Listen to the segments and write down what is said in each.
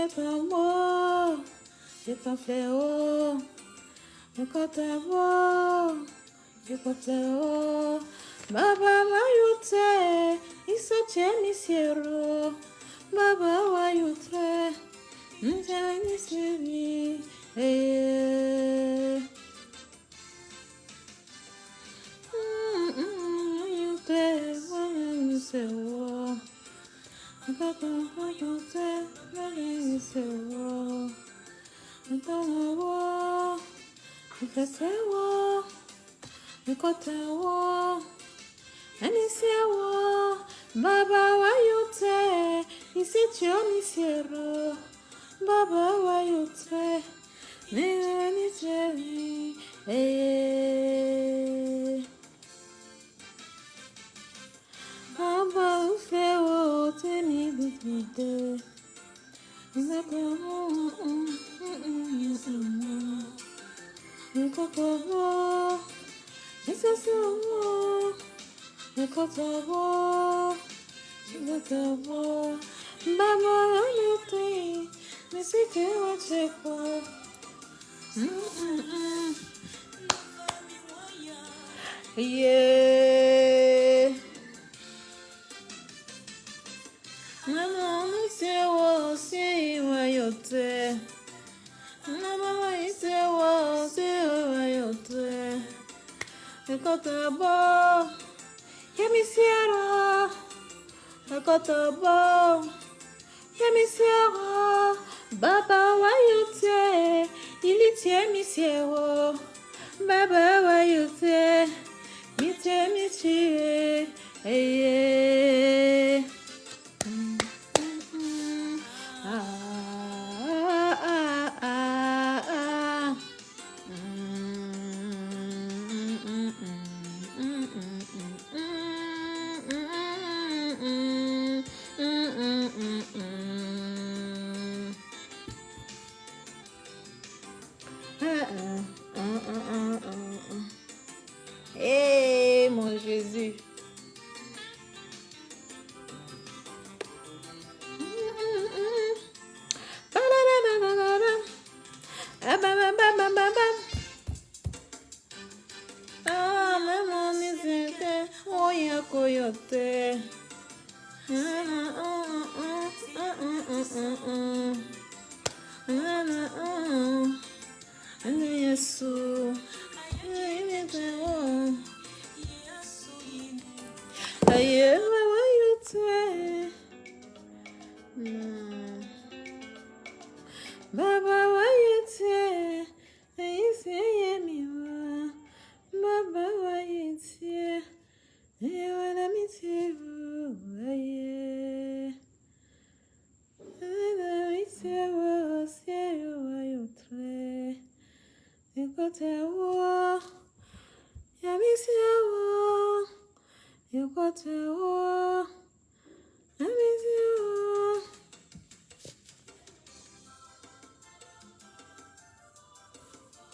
avec ton mot de ton fléau. Me kote wo, me kote wo. Baba mayute, isoche misieru. sewa nkotewo enisewo baba wayote nisitio nisiero baba wayote nire خطوة خطوة بابا لطي نسيت وجهك Yeah. Ekota bo. Yemi siara. Baba wa yote. Ili tie mi siewo. Bye bye.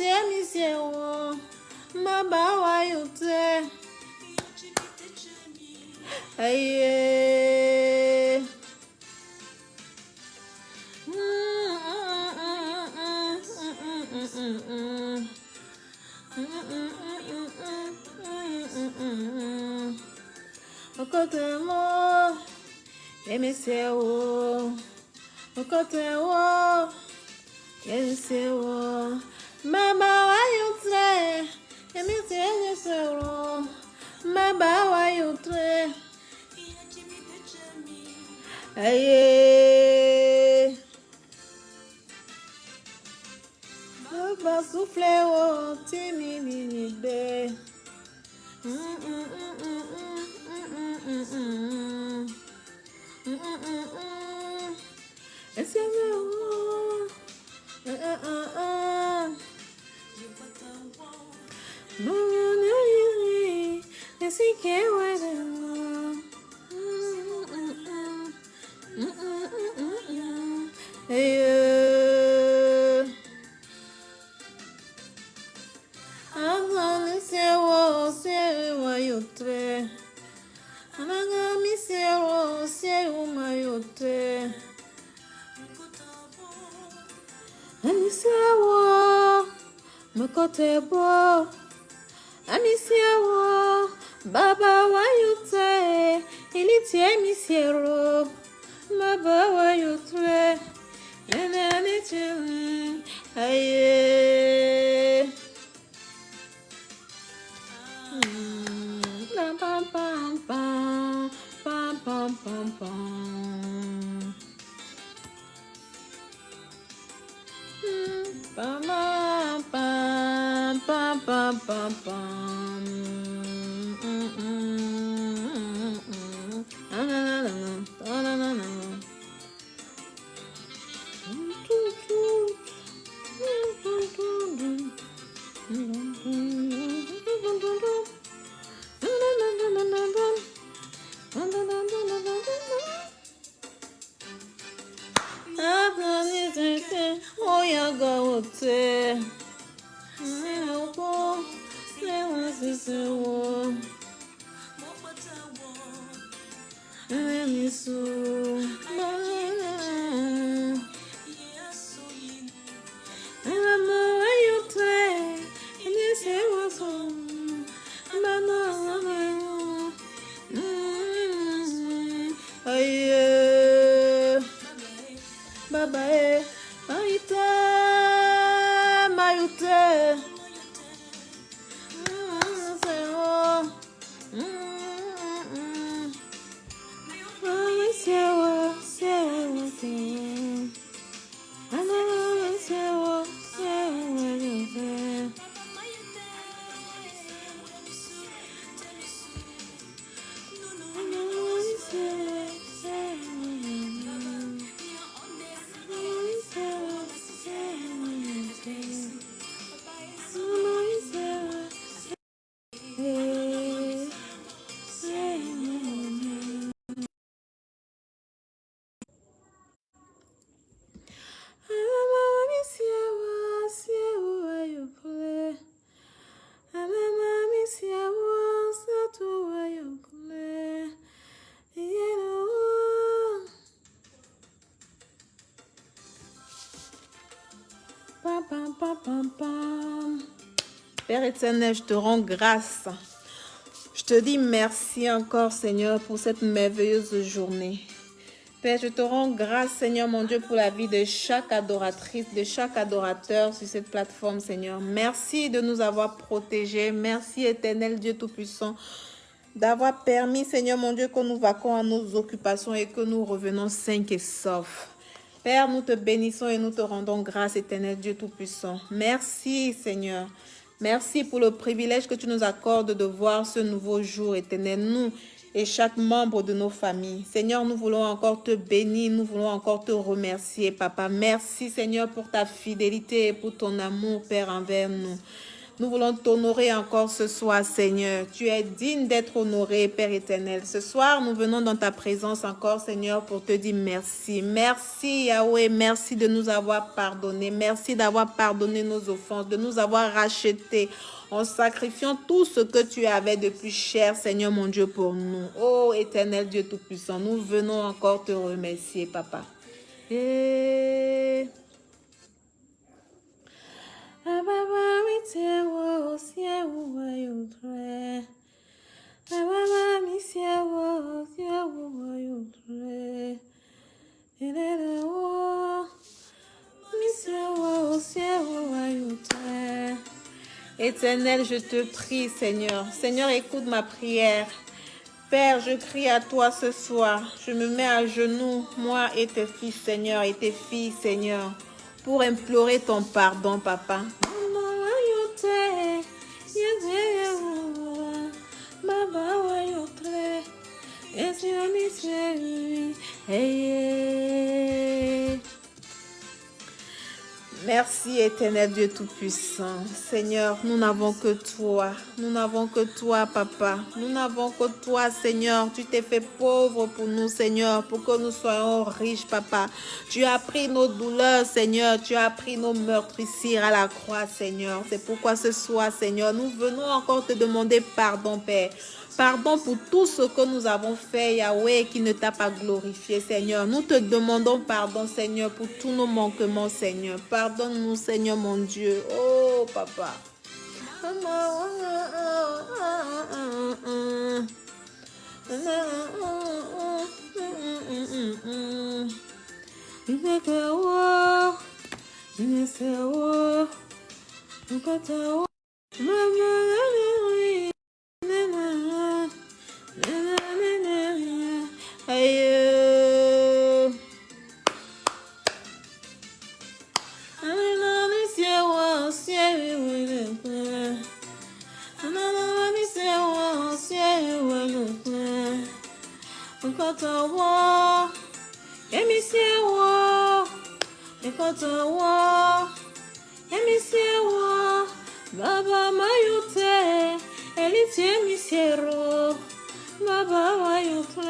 재미세요 마바와요 때 아예 Okotemo emesewo Okotemo wo? Mama, why you try? Let me tell you so. Mama, why you try? Aye. Mama, souffle, oh, timmy, mini, babe. Mm-mm. Table. Père éternel, je te rends grâce. Je te dis merci encore, Seigneur, pour cette merveilleuse journée. Père, je te rends grâce, Seigneur mon Dieu, pour la vie de chaque adoratrice, de chaque adorateur sur cette plateforme, Seigneur. Merci de nous avoir protégés. Merci, éternel Dieu Tout-Puissant, d'avoir permis, Seigneur mon Dieu, que nous vaquons à nos occupations et que nous revenons sains et saufs. Père, nous te bénissons et nous te rendons grâce, éternel Dieu Tout-Puissant. Merci, Seigneur. Merci pour le privilège que tu nous accordes de voir ce nouveau jour, éternel. Nous et chaque membre de nos familles. Seigneur, nous voulons encore te bénir, nous voulons encore te remercier, Papa. Merci, Seigneur, pour ta fidélité et pour ton amour, Père, envers nous. Nous voulons t'honorer encore ce soir, Seigneur. Tu es digne d'être honoré, Père éternel. Ce soir, nous venons dans ta présence encore, Seigneur, pour te dire merci. Merci, Yahweh. Merci de nous avoir pardonné. Merci d'avoir pardonné nos offenses, de nous avoir rachetés en sacrifiant tout ce que tu avais de plus cher, Seigneur mon Dieu, pour nous. Oh, éternel Dieu Tout-Puissant, nous venons encore te remercier, Papa. Éternel, je te prie, Seigneur. Seigneur, écoute ma prière. Père, je crie à toi ce soir. Je me mets à genoux, moi et tes fils, Seigneur, et tes filles, Seigneur pour implorer ton pardon, papa. Merci éternel Dieu Tout-Puissant. Seigneur, nous n'avons que toi. Nous n'avons que toi, Papa. Nous n'avons que toi, Seigneur. Tu t'es fait pauvre pour nous, Seigneur, pour que nous soyons riches, Papa. Tu as pris nos douleurs, Seigneur. Tu as pris nos meurtrissures à la croix, Seigneur. C'est pourquoi ce soir, Seigneur, nous venons encore te demander pardon, Père. Pardon pour tout ce que nous avons fait, Yahweh, qui ne t'a pas glorifié, Seigneur. Nous te demandons pardon, Seigneur, pour tous nos manquements, Seigneur. Pardonne-nous, Seigneur, mon Dieu. Oh, Papa. Because of war, let me see a war, because of war. خير ما بابا يطلع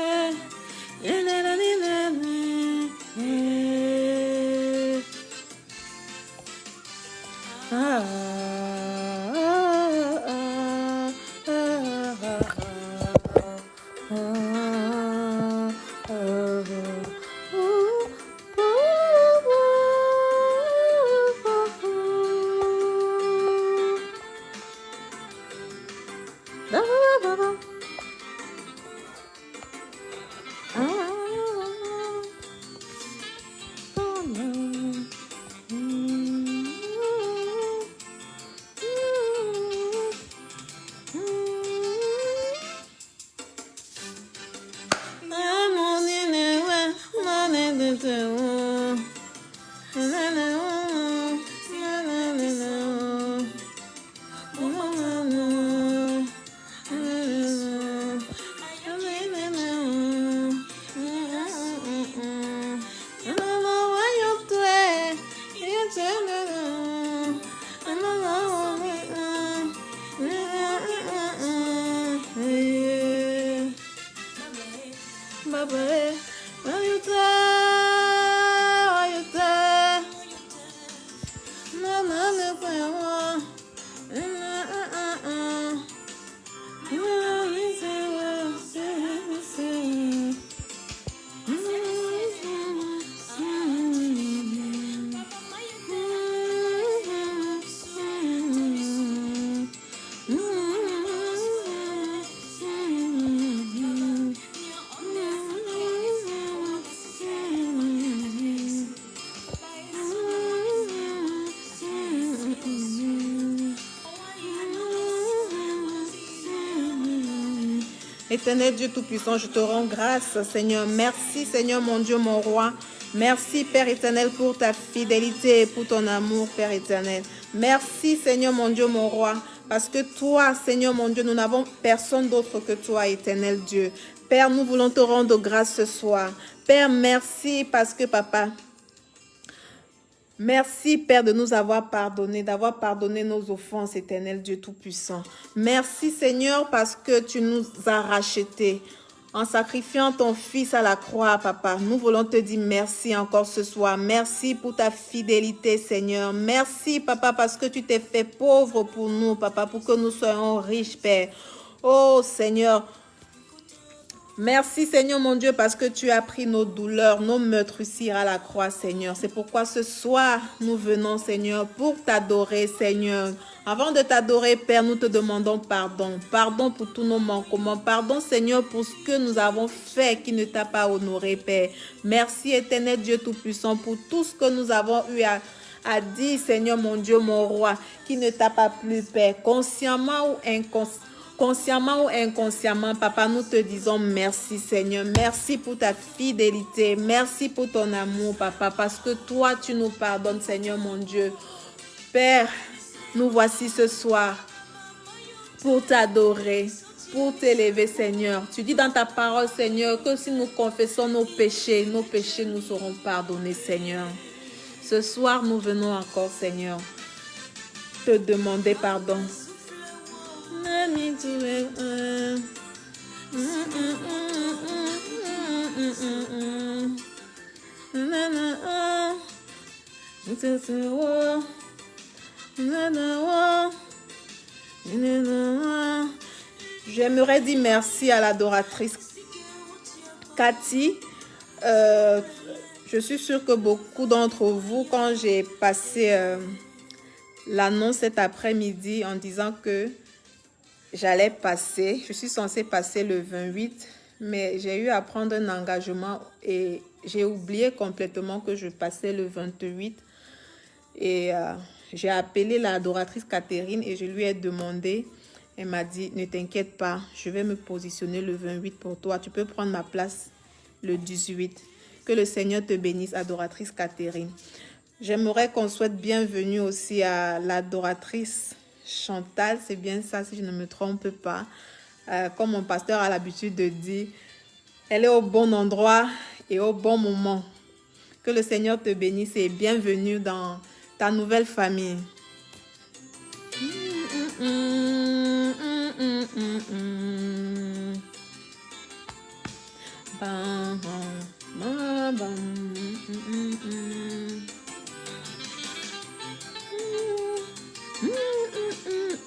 Éternel Dieu Tout-Puissant, je te rends grâce, Seigneur. Merci, Seigneur, mon Dieu, mon roi. Merci, Père éternel, pour ta fidélité et pour ton amour, Père éternel. Merci, Seigneur, mon Dieu, mon roi. Parce que toi, Seigneur, mon Dieu, nous n'avons personne d'autre que toi, éternel Dieu. Père, nous voulons te rendre grâce ce soir. Père, merci parce que, papa, Merci, Père, de nous avoir pardonné, d'avoir pardonné nos offenses, éternel Dieu Tout-Puissant. Merci, Seigneur, parce que tu nous as rachetés. En sacrifiant ton Fils à la croix, Papa, nous voulons te dire merci encore ce soir. Merci pour ta fidélité, Seigneur. Merci, Papa, parce que tu t'es fait pauvre pour nous, Papa, pour que nous soyons riches, Père. Oh, Seigneur, Merci Seigneur mon Dieu parce que tu as pris nos douleurs, nos meurtrissures à la croix Seigneur. C'est pourquoi ce soir nous venons Seigneur pour t'adorer Seigneur. Avant de t'adorer Père, nous te demandons pardon. Pardon pour tous nos manquements. Pardon Seigneur pour ce que nous avons fait qui ne t'a pas honoré Père. Merci éternel Dieu Tout-Puissant pour tout ce que nous avons eu à, à dire Seigneur mon Dieu mon roi qui ne t'a pas plu Père. Consciemment ou inconsciemment Consciemment ou inconsciemment, Papa, nous te disons merci Seigneur. Merci pour ta fidélité. Merci pour ton amour, Papa, parce que toi, tu nous pardonnes, Seigneur mon Dieu. Père, nous voici ce soir pour t'adorer, pour t'élever, Seigneur. Tu dis dans ta parole, Seigneur, que si nous confessons nos péchés, nos péchés nous seront pardonnés, Seigneur. Ce soir, nous venons encore, Seigneur, te demander pardon J'aimerais dire merci à l'adoratrice Cathy. Euh, je suis sûre que beaucoup d'entre vous, quand j'ai passé euh, l'annonce cet après-midi en disant que j'allais passer, je suis censée passer le 28, mais j'ai eu à prendre un engagement et j'ai oublié complètement que je passais le 28. Et euh, j'ai appelé l'adoratrice Catherine et je lui ai demandé, elle m'a dit, ne t'inquiète pas, je vais me positionner le 28 pour toi, tu peux prendre ma place le 18. Que le Seigneur te bénisse, adoratrice Catherine. J'aimerais qu'on souhaite bienvenue aussi à l'adoratrice Chantal, c'est bien ça si je ne me trompe pas. Euh, comme mon pasteur a l'habitude de dire, elle est au bon endroit et au bon moment. Que le Seigneur te bénisse et bienvenue dans ta nouvelle famille.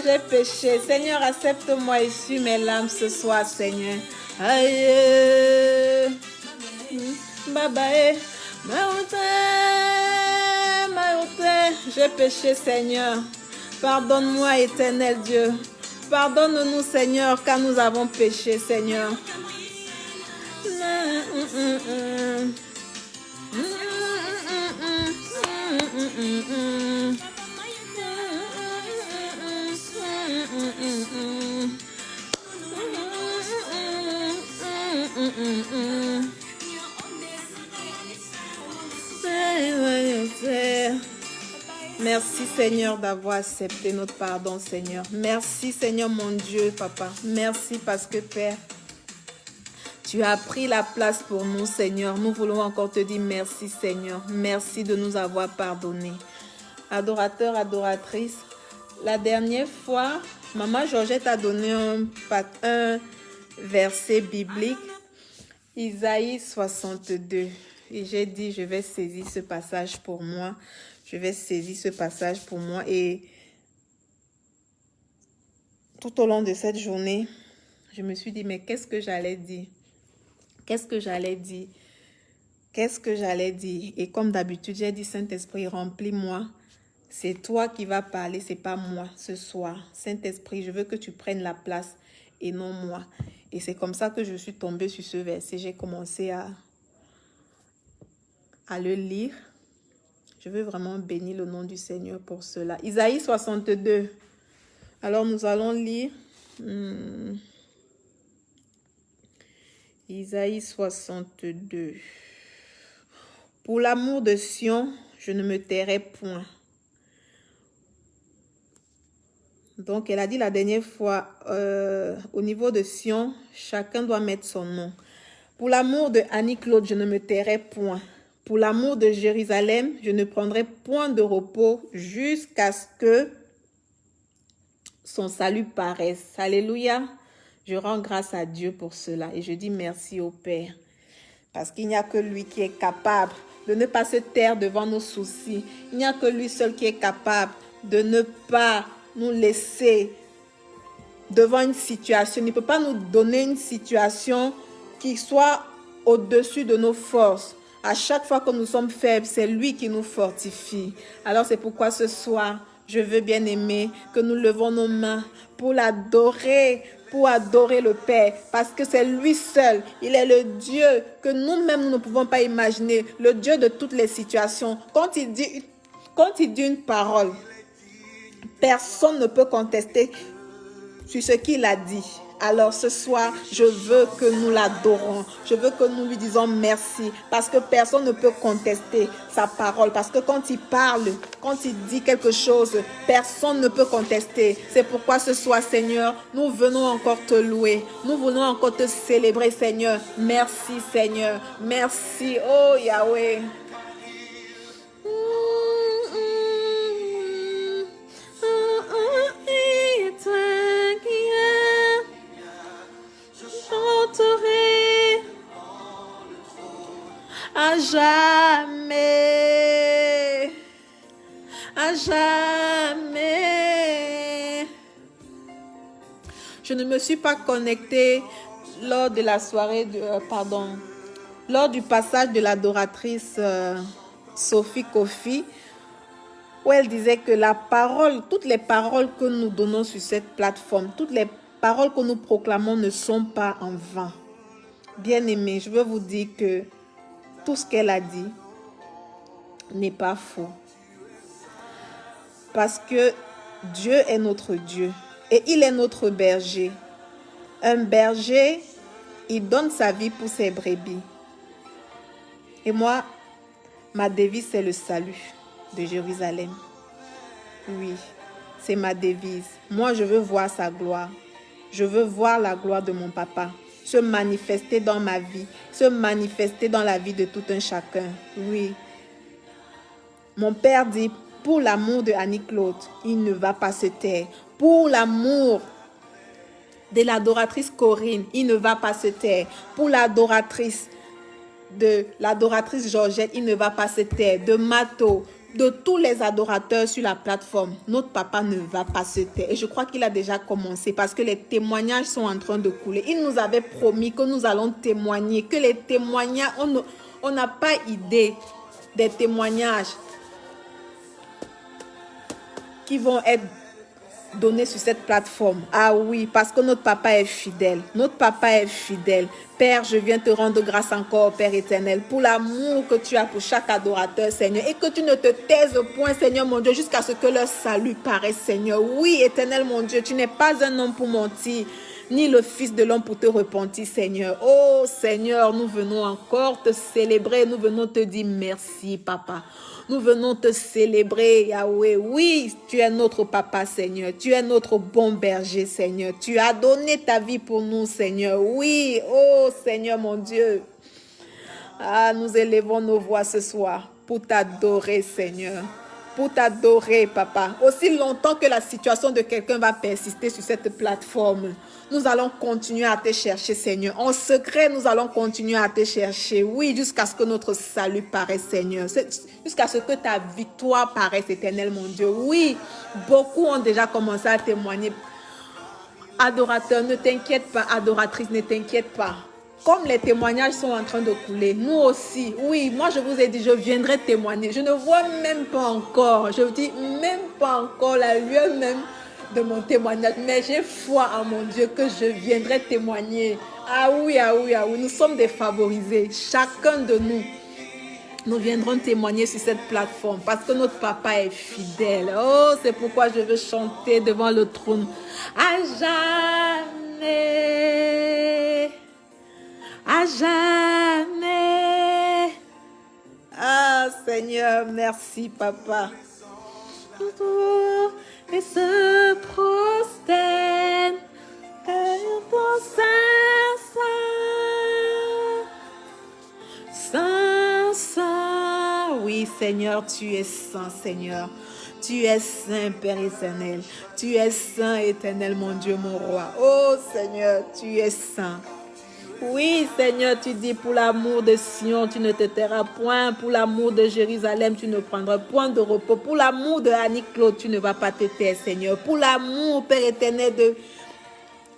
J'ai péché. Seigneur, accepte-moi et suis mes larmes ce soir, Seigneur. Aïe. Baba, j'ai péché, Seigneur. Pardonne-moi, éternel Dieu. Pardonne-nous, Seigneur, car nous avons péché, Seigneur. Merci Seigneur d'avoir accepté notre pardon Seigneur. Merci Seigneur mon Dieu Papa. Merci parce que Père, tu as pris la place pour nous Seigneur. Nous voulons encore te dire merci Seigneur. Merci de nous avoir pardonné. Adorateur, adoratrice, la dernière fois, Maman Georgette a donné un, un verset biblique, Isaïe 62. Et j'ai dit, je vais saisir ce passage pour moi. Je vais saisir ce passage pour moi. Et tout au long de cette journée, je me suis dit, mais qu'est-ce que j'allais dire? Qu'est-ce que j'allais dire? Qu'est-ce que j'allais dire? Et comme d'habitude, j'ai dit, Saint-Esprit, remplis-moi c'est toi qui vas parler, c'est pas moi ce soir. Saint-Esprit, je veux que tu prennes la place et non moi. Et c'est comme ça que je suis tombée sur ce verset. J'ai commencé à, à le lire. Je veux vraiment bénir le nom du Seigneur pour cela. Isaïe 62. Alors nous allons lire. Hmm, Isaïe 62. Pour l'amour de Sion, je ne me tairai point. Donc, elle a dit la dernière fois, euh, au niveau de Sion, chacun doit mettre son nom. Pour l'amour de Annie-Claude, je ne me tairai point. Pour l'amour de Jérusalem, je ne prendrai point de repos jusqu'à ce que son salut paraisse. Alléluia. Je rends grâce à Dieu pour cela et je dis merci au Père. Parce qu'il n'y a que lui qui est capable de ne pas se taire devant nos soucis. Il n'y a que lui seul qui est capable de ne pas nous laisser devant une situation. Il ne peut pas nous donner une situation qui soit au-dessus de nos forces. À chaque fois que nous sommes faibles, c'est lui qui nous fortifie. Alors c'est pourquoi ce soir, je veux bien aimer que nous levons nos mains pour l'adorer, pour adorer le Père, parce que c'est lui seul. Il est le Dieu que nous-mêmes nous ne pouvons pas imaginer, le Dieu de toutes les situations. Quand il dit, quand il dit une parole, personne ne peut contester sur ce qu'il a dit. Alors ce soir, je veux que nous l'adorons. Je veux que nous lui disons merci parce que personne ne peut contester sa parole. Parce que quand il parle, quand il dit quelque chose, personne ne peut contester. C'est pourquoi ce soir, Seigneur, nous venons encore te louer. Nous venons encore te célébrer, Seigneur. Merci, Seigneur. Merci, oh Yahweh. À jamais, à jamais. Je ne me suis pas connectée lors de la soirée, de, euh, pardon, lors du passage de l'adoratrice euh, Sophie Kofi, où elle disait que la parole, toutes les paroles que nous donnons sur cette plateforme, toutes les paroles que nous proclamons ne sont pas en vain. Bien aimé, je veux vous dire que tout ce qu'elle a dit n'est pas faux. Parce que Dieu est notre Dieu et il est notre berger. Un berger, il donne sa vie pour ses brebis. Et moi, ma devise, c'est le salut de Jérusalem. Oui, c'est ma devise. Moi, je veux voir sa gloire. Je veux voir la gloire de mon papa se manifester dans ma vie, se manifester dans la vie de tout un chacun. Oui. Mon père dit, pour l'amour de Annie-Claude, il ne va pas se taire. Pour l'amour de l'adoratrice Corinne, il ne va pas se taire. Pour l'adoratrice de l'adoratrice Georgette, il ne va pas se taire. De Mato, de tous les adorateurs sur la plateforme, notre papa ne va pas se taire. Et je crois qu'il a déjà commencé parce que les témoignages sont en train de couler. Il nous avait promis que nous allons témoigner, que les témoignages, on n'a pas idée des témoignages qui vont être donner sur cette plateforme. Ah oui, parce que notre papa est fidèle. Notre papa est fidèle. Père, je viens te rendre grâce encore, Père éternel, pour l'amour que tu as pour chaque adorateur, Seigneur, et que tu ne te taises point, Seigneur mon Dieu, jusqu'à ce que leur salut paraisse, Seigneur. Oui, éternel mon Dieu, tu n'es pas un homme pour mentir ni le Fils de l'homme pour te repentir, Seigneur. Oh Seigneur, nous venons encore te célébrer, nous venons te dire merci, Papa. Nous venons te célébrer, Yahweh. Oui, tu es notre papa, Seigneur. Tu es notre bon berger, Seigneur. Tu as donné ta vie pour nous, Seigneur. Oui, oh Seigneur mon Dieu. Ah, nous élevons nos voix ce soir pour t'adorer, Seigneur pour t'adorer, papa. Aussi longtemps que la situation de quelqu'un va persister sur cette plateforme, nous allons continuer à te chercher, Seigneur. En secret, nous allons continuer à te chercher. Oui, jusqu'à ce que notre salut paraisse, Seigneur. Jusqu'à ce que ta victoire paraisse, éternel, mon Dieu. Oui, beaucoup ont déjà commencé à témoigner. Adorateur, ne t'inquiète pas. Adoratrice, ne t'inquiète pas comme les témoignages sont en train de couler, nous aussi, oui, moi je vous ai dit, je viendrai témoigner. Je ne vois même pas encore, je vous dis même pas encore la lueur même de mon témoignage, mais j'ai foi en mon Dieu que je viendrai témoigner. Ah oui, ah oui, ah oui, nous sommes défavorisés, chacun de nous. nous viendrons témoigner sur cette plateforme parce que notre papa est fidèle. Oh, c'est pourquoi je veux chanter devant le trône. À jamais. À jamais. Ah, Seigneur, merci, papa. Et se prosterne ton sein, saint, saint. Oui, Seigneur, tu es saint, Seigneur. Tu es saint, Père éternel. Tu es saint, éternel, mon Dieu, mon roi. Oh Seigneur, tu es saint. Oui, Seigneur, tu dis pour l'amour de Sion, tu ne te tairas point. Pour l'amour de Jérusalem, tu ne prendras point de repos. Pour l'amour de Annie Claude, tu ne vas pas te taire, Seigneur. Pour l'amour, Père éternel, de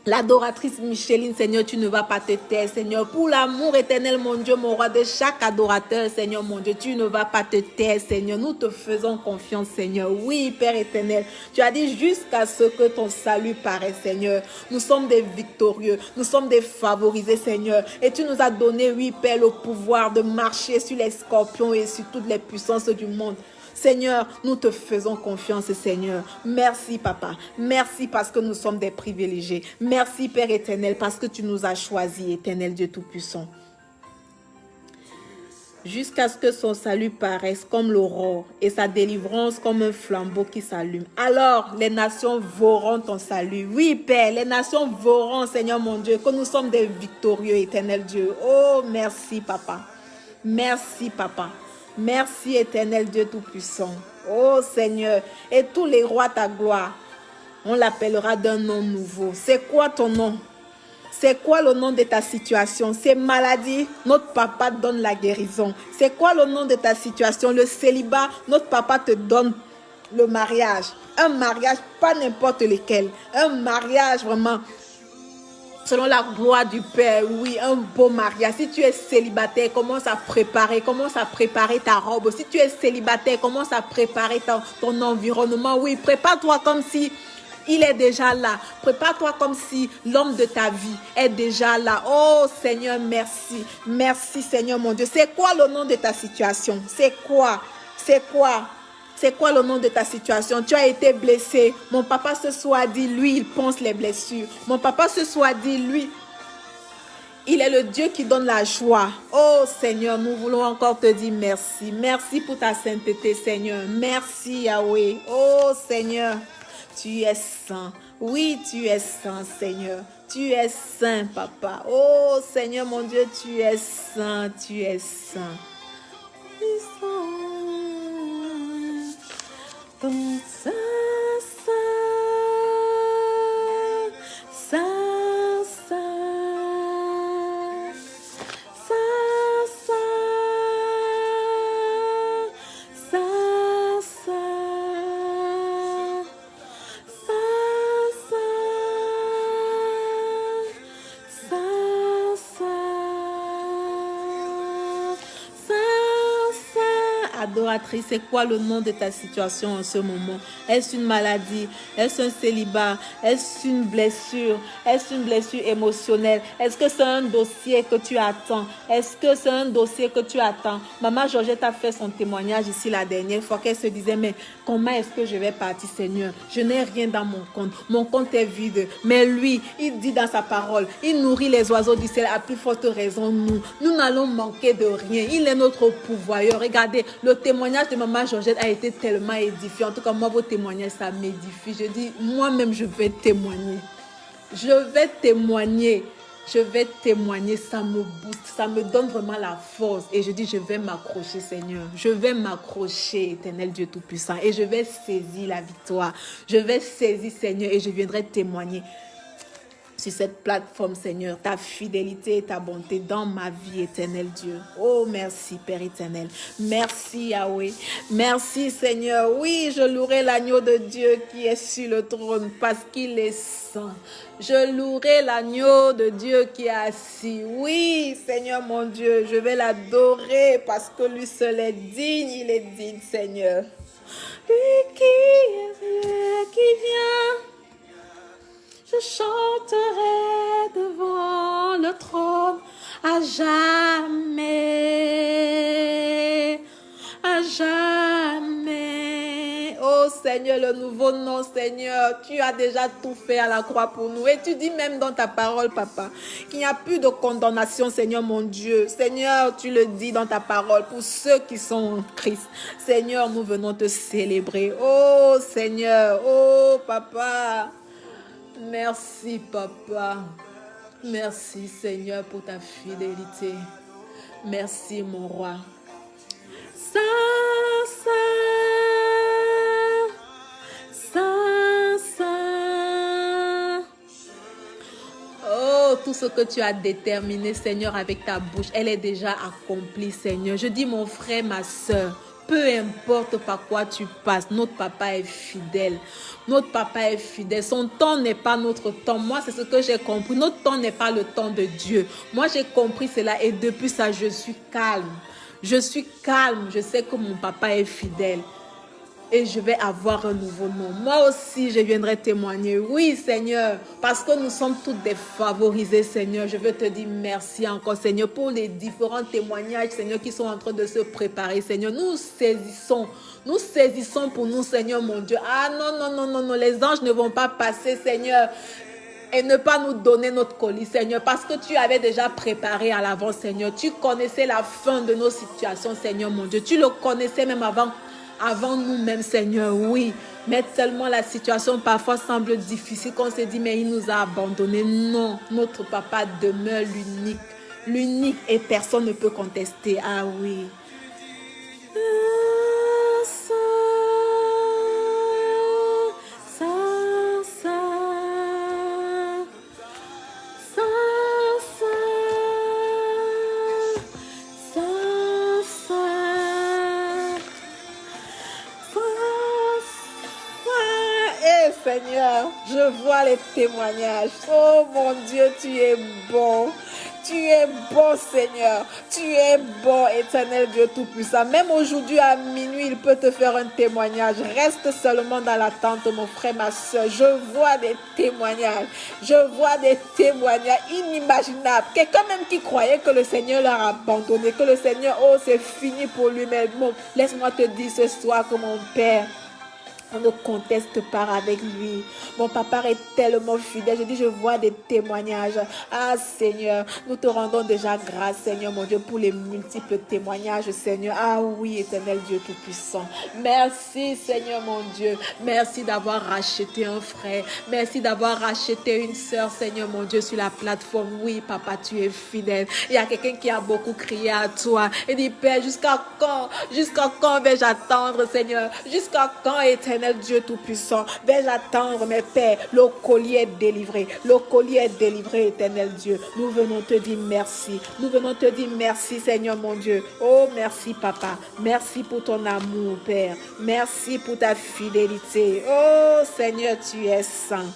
L'adoratrice Micheline, Seigneur, tu ne vas pas te taire, Seigneur. Pour l'amour éternel, mon Dieu, mon roi, de chaque adorateur, Seigneur, mon Dieu, tu ne vas pas te taire, Seigneur. Nous te faisons confiance, Seigneur. Oui, Père éternel, tu as dit jusqu'à ce que ton salut paraisse, Seigneur. Nous sommes des victorieux, nous sommes des favorisés, Seigneur. Et tu nous as donné, oui, Père, le pouvoir de marcher sur les scorpions et sur toutes les puissances du monde. Seigneur, nous te faisons confiance, Seigneur. Merci, Papa. Merci parce que nous sommes des privilégiés. Merci, Père éternel, parce que tu nous as choisis, éternel Dieu Tout-Puissant. Jusqu'à ce que son salut paraisse comme l'aurore et sa délivrance comme un flambeau qui s'allume. Alors, les nations vauront ton salut. Oui, Père, les nations vauront, Seigneur mon Dieu, que nous sommes des victorieux, éternel Dieu. Oh, merci, Papa. Merci, Papa. Merci éternel Dieu Tout-Puissant. Oh Seigneur, et tous les rois ta gloire, on l'appellera d'un nom nouveau. C'est quoi ton nom? C'est quoi le nom de ta situation? C'est maladie, notre papa donne la guérison. C'est quoi le nom de ta situation? Le célibat, notre papa te donne le mariage. Un mariage, pas n'importe lequel. Un mariage vraiment selon la gloire du Père, oui, un beau mariage. Si tu es célibataire, commence à préparer, commence à préparer ta robe. Si tu es célibataire, commence à préparer ton, ton environnement. Oui, prépare-toi comme si il est déjà là. Prépare-toi comme si l'homme de ta vie est déjà là. Oh Seigneur, merci. Merci Seigneur mon Dieu. C'est quoi le nom de ta situation? C'est quoi? C'est quoi? C'est quoi le nom de ta situation? Tu as été blessé. Mon papa ce soir dit, lui, il pense les blessures. Mon papa ce soir dit, lui, il est le Dieu qui donne la joie. Oh Seigneur, nous voulons encore te dire merci. Merci pour ta sainteté, Seigneur. Merci Yahweh. Oh Seigneur, tu es saint. Oui, tu es saint, Seigneur. Tu es saint, Papa. Oh Seigneur, mon Dieu, tu es saint. Tu es saint. Tu es saint. tum sa sa sa C'est quoi le nom de ta situation en ce moment? Est-ce une maladie? Est-ce un célibat? Est-ce une blessure? Est-ce une blessure émotionnelle? Est-ce que c'est un dossier que tu attends? Est-ce que c'est un dossier que tu attends? Maman Georgette a fait son témoignage ici la dernière fois qu'elle se disait, mais comment est-ce que je vais partir Seigneur? Je n'ai rien dans mon compte. Mon compte est vide. Mais lui, il dit dans sa parole, il nourrit les oiseaux du ciel à plus forte raison nous. Nous n'allons manquer de rien. Il est notre pouvoir. Regardez, le témoignage de maman Georgette a été tellement édifiant. En tout cas, moi, vos témoignages, ça m'édifie. Je dis, moi-même, je vais témoigner. Je vais témoigner. Je vais témoigner, ça me booste, ça me donne vraiment la force. Et je dis, je vais m'accrocher, Seigneur. Je vais m'accrocher, éternel Dieu Tout-Puissant. Et je vais saisir la victoire. Je vais saisir, Seigneur, et je viendrai témoigner sur cette plateforme, Seigneur, ta fidélité et ta bonté dans ma vie, éternel Dieu. Oh, merci, Père éternel. Merci, Yahweh. Merci, Seigneur. Oui, je louerai l'agneau de Dieu qui est sur le trône parce qu'il est saint. Je louerai l'agneau de Dieu qui est assis. Oui, Seigneur mon Dieu, je vais l'adorer parce que lui seul est digne. Il est digne, Seigneur. Qui vient? Je chanterai devant le trône à jamais. à jamais. Oh Seigneur, le nouveau nom, Seigneur, tu as déjà tout fait à la croix pour nous. Et tu dis même dans ta parole, Papa, qu'il n'y a plus de condamnation, Seigneur mon Dieu. Seigneur, tu le dis dans ta parole pour ceux qui sont en Christ. Seigneur, nous venons te célébrer. Oh Seigneur, oh Papa. Merci, Papa. Merci, Seigneur, pour ta fidélité. Merci, mon roi. Ça, ça, ça, ça. Oh, tout ce que tu as déterminé, Seigneur, avec ta bouche, elle est déjà accomplie, Seigneur. Je dis, mon frère, ma soeur, peu importe par quoi tu passes, notre papa est fidèle. Notre papa est fidèle. Son temps n'est pas notre temps. Moi, c'est ce que j'ai compris. Notre temps n'est pas le temps de Dieu. Moi, j'ai compris cela et depuis ça, je suis calme. Je suis calme. Je sais que mon papa est fidèle et je vais avoir un nouveau nom. Moi aussi, je viendrai témoigner. Oui, Seigneur, parce que nous sommes tous défavorisés, Seigneur. Je veux te dire merci encore, Seigneur, pour les différents témoignages, Seigneur, qui sont en train de se préparer, Seigneur. Nous saisissons, nous saisissons pour nous, Seigneur, mon Dieu. Ah non, non, non, non, non, les anges ne vont pas passer, Seigneur et ne pas nous donner notre colis, Seigneur, parce que tu avais déjà préparé à l'avance, Seigneur. Tu connaissais la fin de nos situations, Seigneur, mon Dieu. Tu le connaissais même avant avant nous-mêmes, Seigneur, oui. Mais tellement la situation parfois semble difficile qu'on se dit, mais il nous a abandonnés. Non, notre papa demeure l'unique. L'unique et personne ne peut contester. Ah oui. je les témoignages. Oh mon Dieu, tu es bon. Tu es bon, Seigneur. Tu es bon, éternel Dieu Tout-Puissant. Même aujourd'hui à minuit, il peut te faire un témoignage. Reste seulement dans l'attente, mon frère, ma soeur. Je vois des témoignages. Je vois des témoignages inimaginables. Quelqu'un même qui croyait que le Seigneur l'a abandonné, que le Seigneur, oh, c'est fini pour lui. Mais bon, laisse-moi te dire ce soir que mon Père, on ne conteste pas avec lui. Mon papa est tellement fidèle. Je dis, je vois des témoignages. Ah Seigneur, nous te rendons déjà grâce, Seigneur mon Dieu, pour les multiples témoignages, Seigneur. Ah oui, éternel Dieu Tout-Puissant. Merci, Seigneur mon Dieu. Merci d'avoir racheté un frère. Merci d'avoir racheté une sœur, Seigneur mon Dieu, sur la plateforme. Oui, papa, tu es fidèle. Il y a quelqu'un qui a beaucoup crié à toi. Et dit, Père, jusqu'à quand, jusqu'à quand vais-je attendre, Seigneur? Jusqu'à quand, éternel Dieu Tout-Puissant, vais attendre, mes pères, le collier est délivré, le collier est délivré, éternel Dieu. Nous venons te dire merci, nous venons te dire merci, Seigneur mon Dieu. Oh, merci, Papa, merci pour ton amour, Père, merci pour ta fidélité. Oh, Seigneur, tu es saint.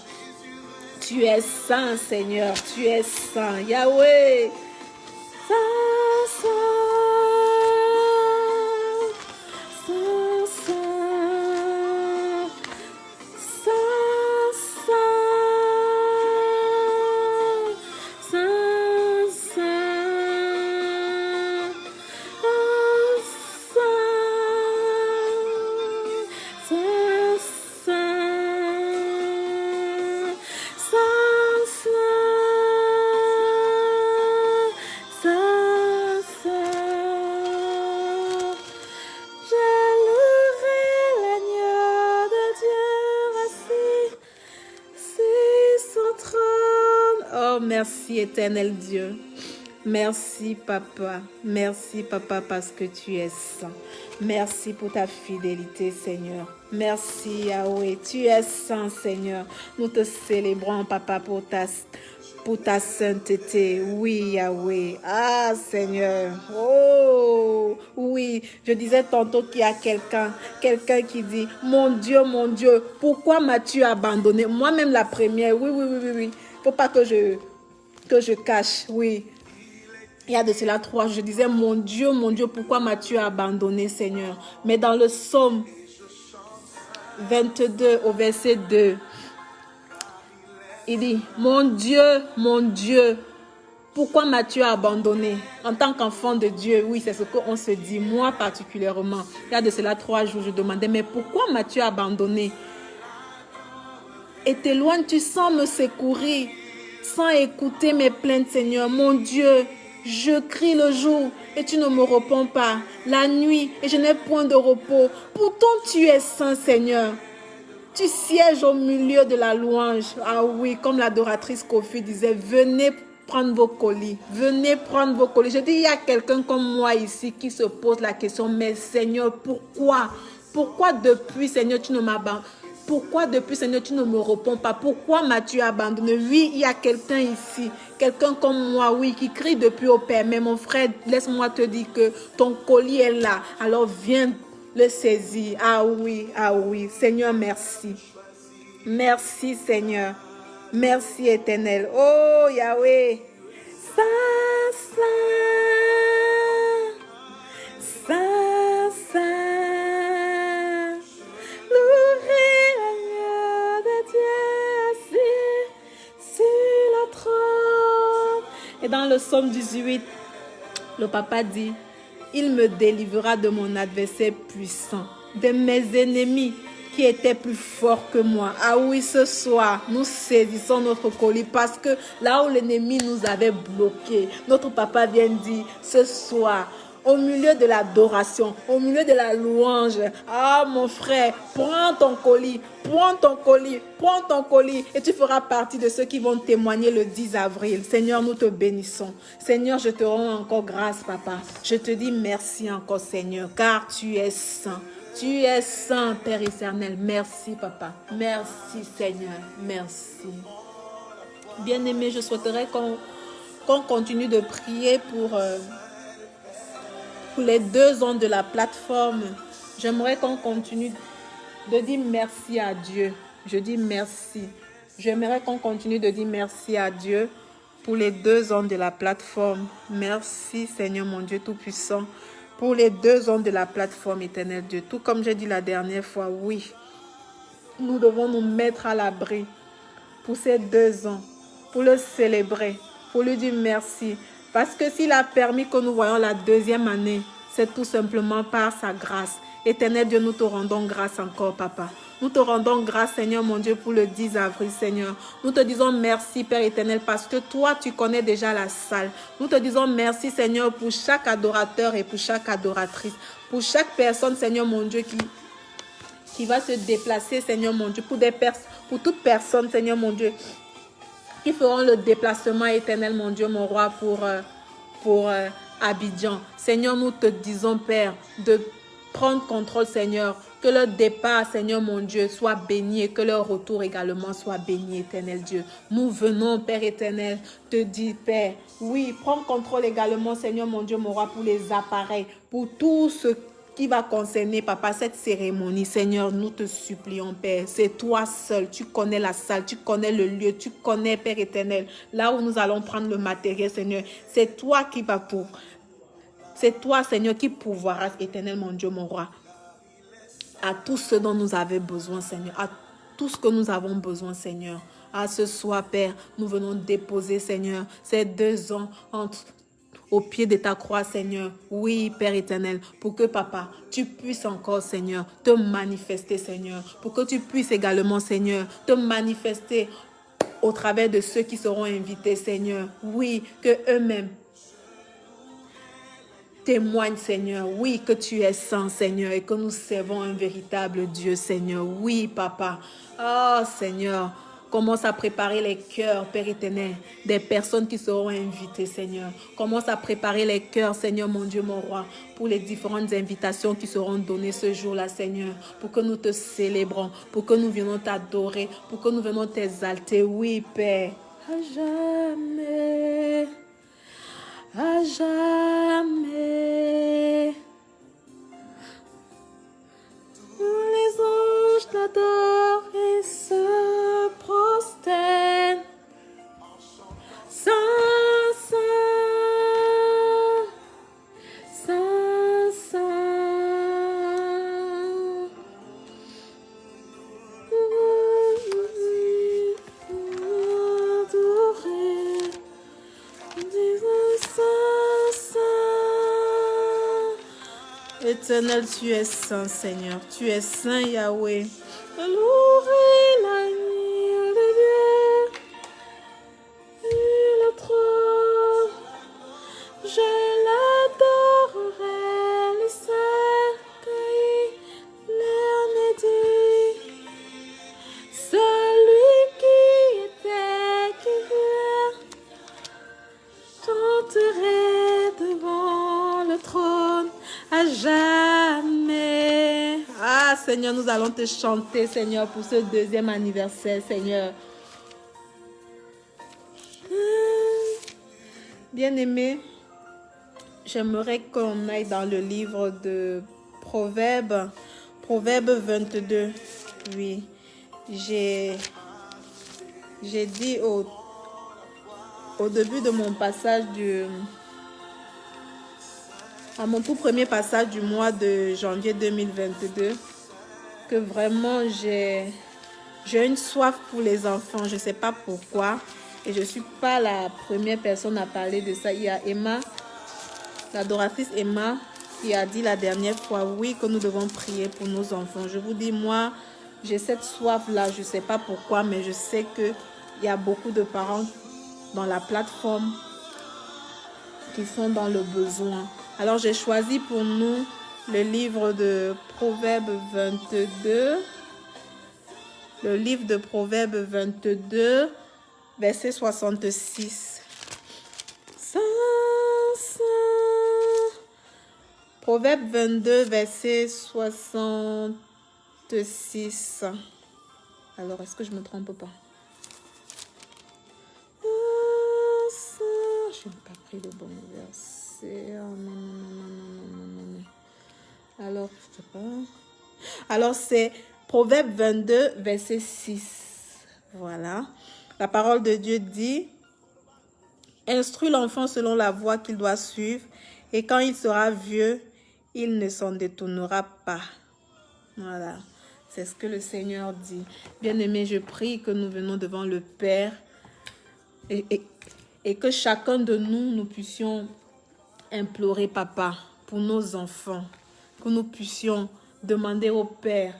Tu es saint, Seigneur, tu es saint. Yahweh, saint, saint. Éternel Dieu. Merci, Papa. Merci, Papa, parce que tu es saint. Merci pour ta fidélité, Seigneur. Merci, Yahweh. Tu es saint, Seigneur. Nous te célébrons, Papa, pour ta, sainteté. Oui, Yahweh. Ah, Seigneur. Oh, oui. Je disais tantôt qu'il y a quelqu'un, quelqu'un qui dit, mon Dieu, mon Dieu, pourquoi m'as-tu abandonné? Moi-même la première. Oui, oui, oui, oui, oui. Faut pas que je que je cache, oui. Il y a de cela trois, je disais, mon Dieu, mon Dieu, pourquoi m'as-tu abandonné, Seigneur? Mais dans le psaume 22 au verset 2, il dit, mon Dieu, mon Dieu, Pourquoi m'as-tu abandonné? En tant qu'enfant de Dieu, oui, c'est ce qu'on se dit, moi particulièrement. Il y a de cela trois jours, je demandais, mais pourquoi m'as-tu abandonné? Et t'éloignes-tu sans me secourir, sans écouter mes plaintes, Seigneur, mon Dieu je crie le jour et tu ne me réponds pas. La nuit et je n'ai point de repos. Pourtant tu es saint Seigneur. Tu sièges au milieu de la louange. Ah oui, comme l'adoratrice Kofi disait, venez prendre vos colis. Venez prendre vos colis. Je dis, il y a quelqu'un comme moi ici qui se pose la question, mais Seigneur, pourquoi? Pourquoi depuis, Seigneur, tu ne m'abandonnes? Pourquoi depuis, Seigneur, tu ne me réponds pas? Pourquoi m'as-tu abandonné? Oui, il y a quelqu'un ici, quelqu'un comme moi, oui, qui crie depuis au Père. Mais mon frère, laisse-moi te dire que ton colis est là. Alors viens le saisir. Ah oui, ah oui. Seigneur, merci. Merci, Seigneur. Merci, éternel. Oh, Yahweh. Ça, ça. Ça, ça. Et dans le psaume 18, le papa dit, il me délivrera de mon adversaire puissant, de mes ennemis qui étaient plus forts que moi. Ah oui, ce soir, nous saisissons notre colis parce que là où l'ennemi nous avait bloqués, notre papa vient dire, ce soir, au milieu de l'adoration, au milieu de la louange. Ah, mon frère, prends ton colis, prends ton colis, prends ton colis et tu feras partie de ceux qui vont témoigner le 10 avril. Seigneur, nous te bénissons. Seigneur, je te rends encore grâce, papa. Je te dis merci encore, Seigneur, car tu es saint. Tu es saint, Père éternel. Merci, papa. Merci, Seigneur. Merci. Bien-aimé, je souhaiterais qu'on continue de prier pour... Euh, les deux ans de la plateforme, j'aimerais qu'on continue de dire merci à Dieu. Je dis merci. J'aimerais qu'on continue de dire merci à Dieu pour les deux ans de la plateforme. Merci Seigneur mon Dieu Tout-Puissant pour les deux ans de la plateforme éternelle Dieu. Tout comme j'ai dit la dernière fois, oui, nous devons nous mettre à l'abri pour ces deux ans, pour le célébrer, pour lui dire merci. Parce que s'il a permis que nous voyons la deuxième année, c'est tout simplement par sa grâce. Éternel Dieu, nous te rendons grâce encore, Papa. Nous te rendons grâce, Seigneur, mon Dieu, pour le 10 avril, Seigneur. Nous te disons merci, Père éternel, parce que toi, tu connais déjà la salle. Nous te disons merci, Seigneur, pour chaque adorateur et pour chaque adoratrice. Pour chaque personne, Seigneur, mon Dieu, qui, qui va se déplacer, Seigneur, mon Dieu. Pour, des pour toute personne, Seigneur, mon Dieu, qui feront le déplacement éternel, mon Dieu, mon roi, pour, euh, euh, Abidjan. Seigneur, nous te disons, Père, de prendre contrôle, Seigneur. Que leur départ, Seigneur mon Dieu, soit béni et que leur retour également soit béni, éternel Dieu. Nous venons, Père éternel, te dire, Père, oui, prends contrôle également, Seigneur mon Dieu, mon roi, pour les appareils, pour tout ce qui va concerner, papa, cette cérémonie. Seigneur, nous te supplions, Père. C'est toi seul. Tu connais la salle, tu connais le lieu, tu connais, Père éternel, là où nous allons prendre le matériel, Seigneur. C'est toi qui vas pour. C'est toi, Seigneur, qui pourvoiras, éternel, mon Dieu, mon roi, à tout ce dont nous avons besoin, Seigneur, à tout ce que nous avons besoin, Seigneur. À ce soir, Père, nous venons déposer, Seigneur, ces deux ans entre au pied de ta croix, Seigneur. Oui, Père éternel, pour que, Papa, tu puisses encore, Seigneur, te manifester, Seigneur. Pour que tu puisses également, Seigneur, te manifester au travers de ceux qui seront invités, Seigneur. Oui, que eux-mêmes témoignent, Seigneur. Oui, que tu es saint, Seigneur, et que nous servons un véritable Dieu, Seigneur. Oui, Papa. Oh, Seigneur. Commence à préparer les cœurs, Père éternel, des personnes qui seront invitées, Seigneur. Commence à préparer les cœurs, Seigneur, mon Dieu, mon roi, pour les différentes invitations qui seront données ce jour-là, Seigneur, pour que nous te célébrons, pour que nous venons t'adorer, pour que nous venons t'exalter. Oui, Père. À jamais, à jamais. Les anges t'adorent et se prosternent. Tu es saint, Seigneur. Tu es saint, Yahweh. Te chanter, Seigneur, pour ce deuxième anniversaire, Seigneur. Bien-aimé, j'aimerais qu'on aille dans le livre de Proverbes, Proverbe 22. Oui, j'ai j'ai dit au, au début de mon passage du à mon tout premier passage du mois de janvier 2022 que vraiment j'ai une soif pour les enfants. Je sais pas pourquoi. Et je suis pas la première personne à parler de ça. Il y a Emma, l'adoratrice Emma, qui a dit la dernière fois, oui, que nous devons prier pour nos enfants. Je vous dis, moi, j'ai cette soif-là. Je sais pas pourquoi, mais je sais qu'il y a beaucoup de parents dans la plateforme qui sont dans le besoin. Alors, j'ai choisi pour nous le livre de Proverbes 22. Le livre de Proverbes 22, verset 66. Ça, ça. Proverbe 22, verset 66. Alors, est-ce que je me trompe pas? Je n'ai pas pris le bon verset. Oh. Alors, je sais pas. Alors, c'est Proverbe 22, verset 6. Voilà. La parole de Dieu dit, Instruis l'enfant selon la voie qu'il doit suivre, et quand il sera vieux, il ne s'en détournera pas. Voilà. C'est ce que le Seigneur dit. Bien-aimé, je prie que nous venons devant le Père et, et que chacun de nous, nous puissions implorer, papa, pour nos enfants, que nous puissions demander au Père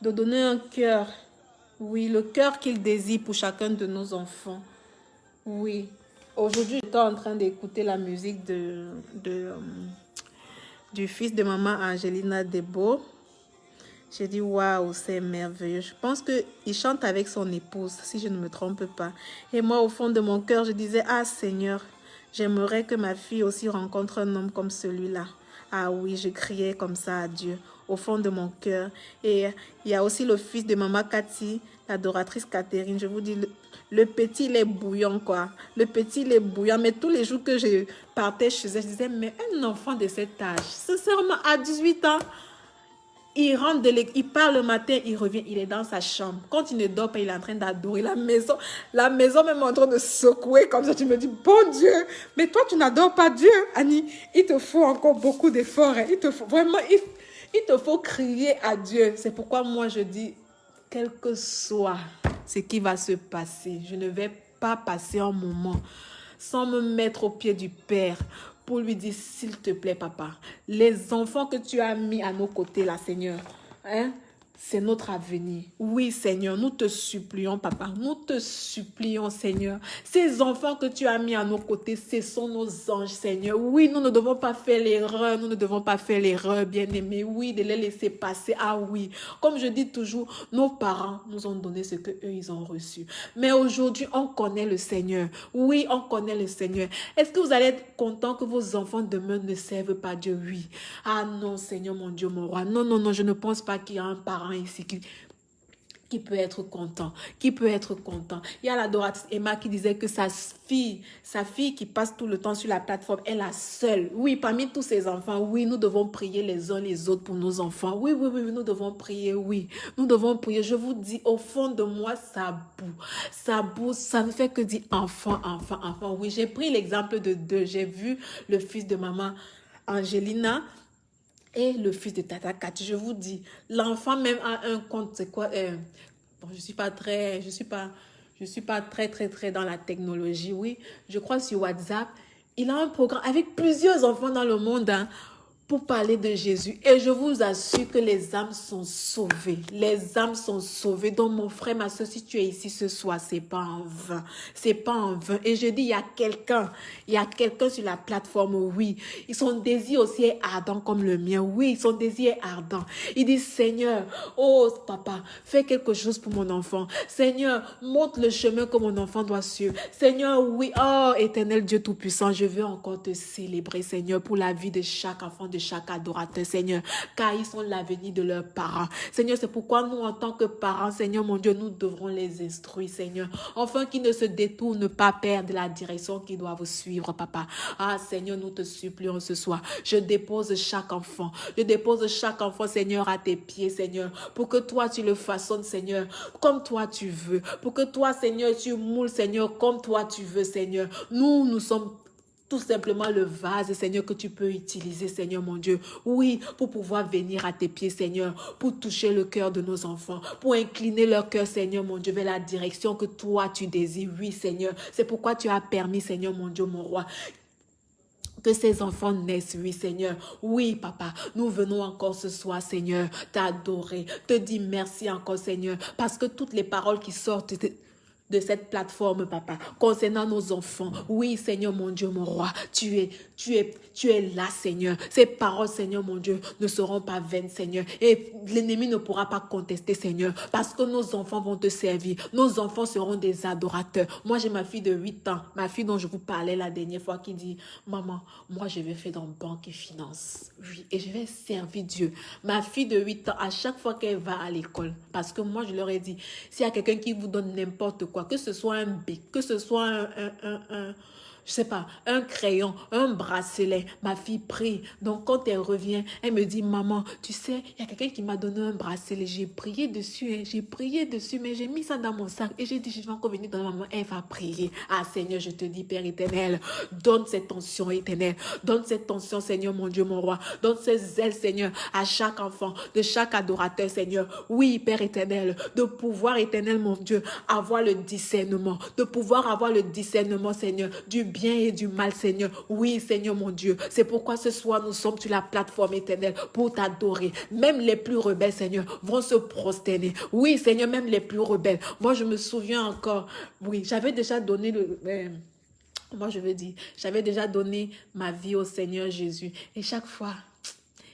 de donner un cœur, oui, le cœur qu'il désire pour chacun de nos enfants. Oui, aujourd'hui, j'étais en train d'écouter la musique de, euh, du fils de maman Angelina Debo. J'ai dit, waouh, c'est merveilleux. Je pense qu'il chante avec son épouse, si je ne me trompe pas. Et moi, au fond de mon cœur, je disais, ah Seigneur, J'aimerais que ma fille aussi rencontre un homme comme celui-là. Ah oui, je criais comme ça à Dieu, au fond de mon cœur. Et il y a aussi le fils de maman Cathy, l'adoratrice Catherine. Je vous dis, le, petit, il est bouillant, quoi. Le petit, il est bouillant. Mais tous les jours que je partais chez elle, je disais, mais un enfant de cet âge, sincèrement, à 18 ans, il rentre de l'école, il part le matin, il revient, il est dans sa chambre. Quand il ne dort pas, il est en train d'adorer la maison. La maison même en train de secouer comme ça. Tu me dis, bon Dieu, mais toi tu n'adores pas Dieu, Annie. Il te faut encore beaucoup d'efforts. Hein. Il te faut vraiment, il, il te faut crier à Dieu. C'est pourquoi moi je dis, quel que soit ce qui va se passer, je ne vais pas passer un moment sans me mettre au pied du Père pour lui dire, s'il te plaît, papa, les enfants que tu as mis à nos côtés, là, Seigneur, hein, c'est notre avenir. Oui, Seigneur, nous te supplions, papa. Nous te supplions, Seigneur. Ces enfants que tu as mis à nos côtés, ce sont nos anges, Seigneur. Oui, nous ne devons pas faire l'erreur. Nous ne devons pas faire l'erreur, bien-aimés. Oui, de les laisser passer. Ah oui. Comme je dis toujours, nos parents nous ont donné ce que eux ils ont reçu. Mais aujourd'hui, on connaît le Seigneur. Oui, on connaît le Seigneur. Est-ce que vous allez être content que vos enfants demain ne servent pas Dieu? Oui. Ah non, Seigneur, mon Dieu, mon roi. Non, non, non, je ne pense pas qu'il y a un parent ici qui, peut être content, qui peut être content. Il y a l'adoratrice Emma qui disait que sa fille, sa fille qui passe tout le temps sur la plateforme est la seule. Oui, parmi tous ses enfants, oui, nous devons prier les uns les autres pour nos enfants. Oui, oui, oui, nous devons prier, oui. Nous devons prier. Je vous dis, au fond de moi, ça boue. Ça boue, ça ne fait que dire enfant, enfant, enfant. Oui, j'ai pris l'exemple de deux. J'ai vu le fils de maman Angelina et le fils de Tata Cathy. Je vous dis, l'enfant même a un compte, c'est quoi euh, bon, Je suis pas très, je suis pas, je suis pas très, très, très dans la technologie, oui. Je crois sur WhatsApp, il a un programme avec plusieurs enfants dans le monde. Hein. Pour parler de Jésus. Et je vous assure que les âmes sont sauvées. Les âmes sont sauvées. Donc, mon frère, ma soeur, si tu es ici ce soir, c'est pas en vain. C'est pas en vain. Et je dis, il y a quelqu'un, il y a quelqu'un sur la plateforme, oui. Ils sont désir aussi ardent comme le mien. Oui, sont désir ardent. Il dit, Seigneur, oh, papa, fais quelque chose pour mon enfant. Seigneur, montre le chemin que mon enfant doit suivre. Seigneur, oui, oh, éternel Dieu Tout-Puissant, je veux encore te célébrer, Seigneur, pour la vie de chaque enfant de chaque adorateur, Seigneur, car ils sont l'avenir de leurs parents. Seigneur, c'est pourquoi nous, en tant que parents, Seigneur, mon Dieu, nous devrons les instruire, Seigneur, afin qu'ils ne se détournent pas, Père, de la direction qu'ils doivent suivre, Papa. Ah, Seigneur, nous te supplions ce soir. Je dépose chaque enfant. Je dépose chaque enfant, Seigneur, à tes pieds, Seigneur, pour que toi, tu le façonnes, Seigneur, comme toi tu veux. Pour que toi, Seigneur, tu moules, Seigneur, comme toi tu veux, Seigneur. Nous, nous sommes tout simplement le vase, Seigneur, que tu peux utiliser, Seigneur mon Dieu. Oui, pour pouvoir venir à tes pieds, Seigneur, pour toucher le cœur de nos enfants, pour incliner leur cœur, Seigneur mon Dieu, vers la direction que toi tu désires. Oui, Seigneur, c'est pourquoi tu as permis, Seigneur mon Dieu, mon roi, que ces enfants naissent, oui Seigneur. Oui papa, nous venons encore ce soir Seigneur, t'adorer, te dire merci encore Seigneur, parce que toutes les paroles qui sortent de cette plateforme, papa, concernant nos enfants. Oui, Seigneur, mon Dieu, mon roi, tu es, tu es, tu es là, Seigneur. Ces paroles, Seigneur, mon Dieu, ne seront pas vaines, Seigneur. Et l'ennemi ne pourra pas contester, Seigneur, parce que nos enfants vont te servir. Nos enfants seront des adorateurs. Moi, j'ai ma fille de 8 ans, ma fille dont je vous parlais la dernière fois, qui dit, maman, moi, je vais faire dans banque et finance. Oui, et je vais servir Dieu. Ma fille de 8 ans, à chaque fois qu'elle va à l'école, parce que moi, je leur ai dit, s'il y a quelqu'un qui vous donne n'importe quoi, que ce soit un bic, que ce soit un, un je sais pas, un crayon, un bracelet. Ma fille prie. Donc, quand elle revient, elle me dit, maman, tu sais, il y a quelqu'un qui m'a donné un bracelet. J'ai prié dessus, hein. j'ai prié dessus, mais j'ai mis ça dans mon sac. Et j'ai dit, je vais encore venir dans ma maman. Elle va prier. Ah, Seigneur, je te dis, Père éternel, donne cette tension éternelle. Donne cette tension, Seigneur, mon Dieu, mon roi. Donne ces ailes, Seigneur, à chaque enfant, de chaque adorateur, Seigneur. Oui, Père éternel, de pouvoir, éternel, mon Dieu, avoir le discernement. De pouvoir avoir le discernement, Seigneur, du bien et du mal, Seigneur. Oui, Seigneur mon Dieu. C'est pourquoi ce soir, nous sommes sur la plateforme éternelle pour t'adorer. Même les plus rebelles, Seigneur, vont se prosterner. Oui, Seigneur, même les plus rebelles. Moi, je me souviens encore, oui, j'avais déjà donné le... Euh, moi, je veux dire, j'avais déjà donné ma vie au Seigneur Jésus. Et chaque fois,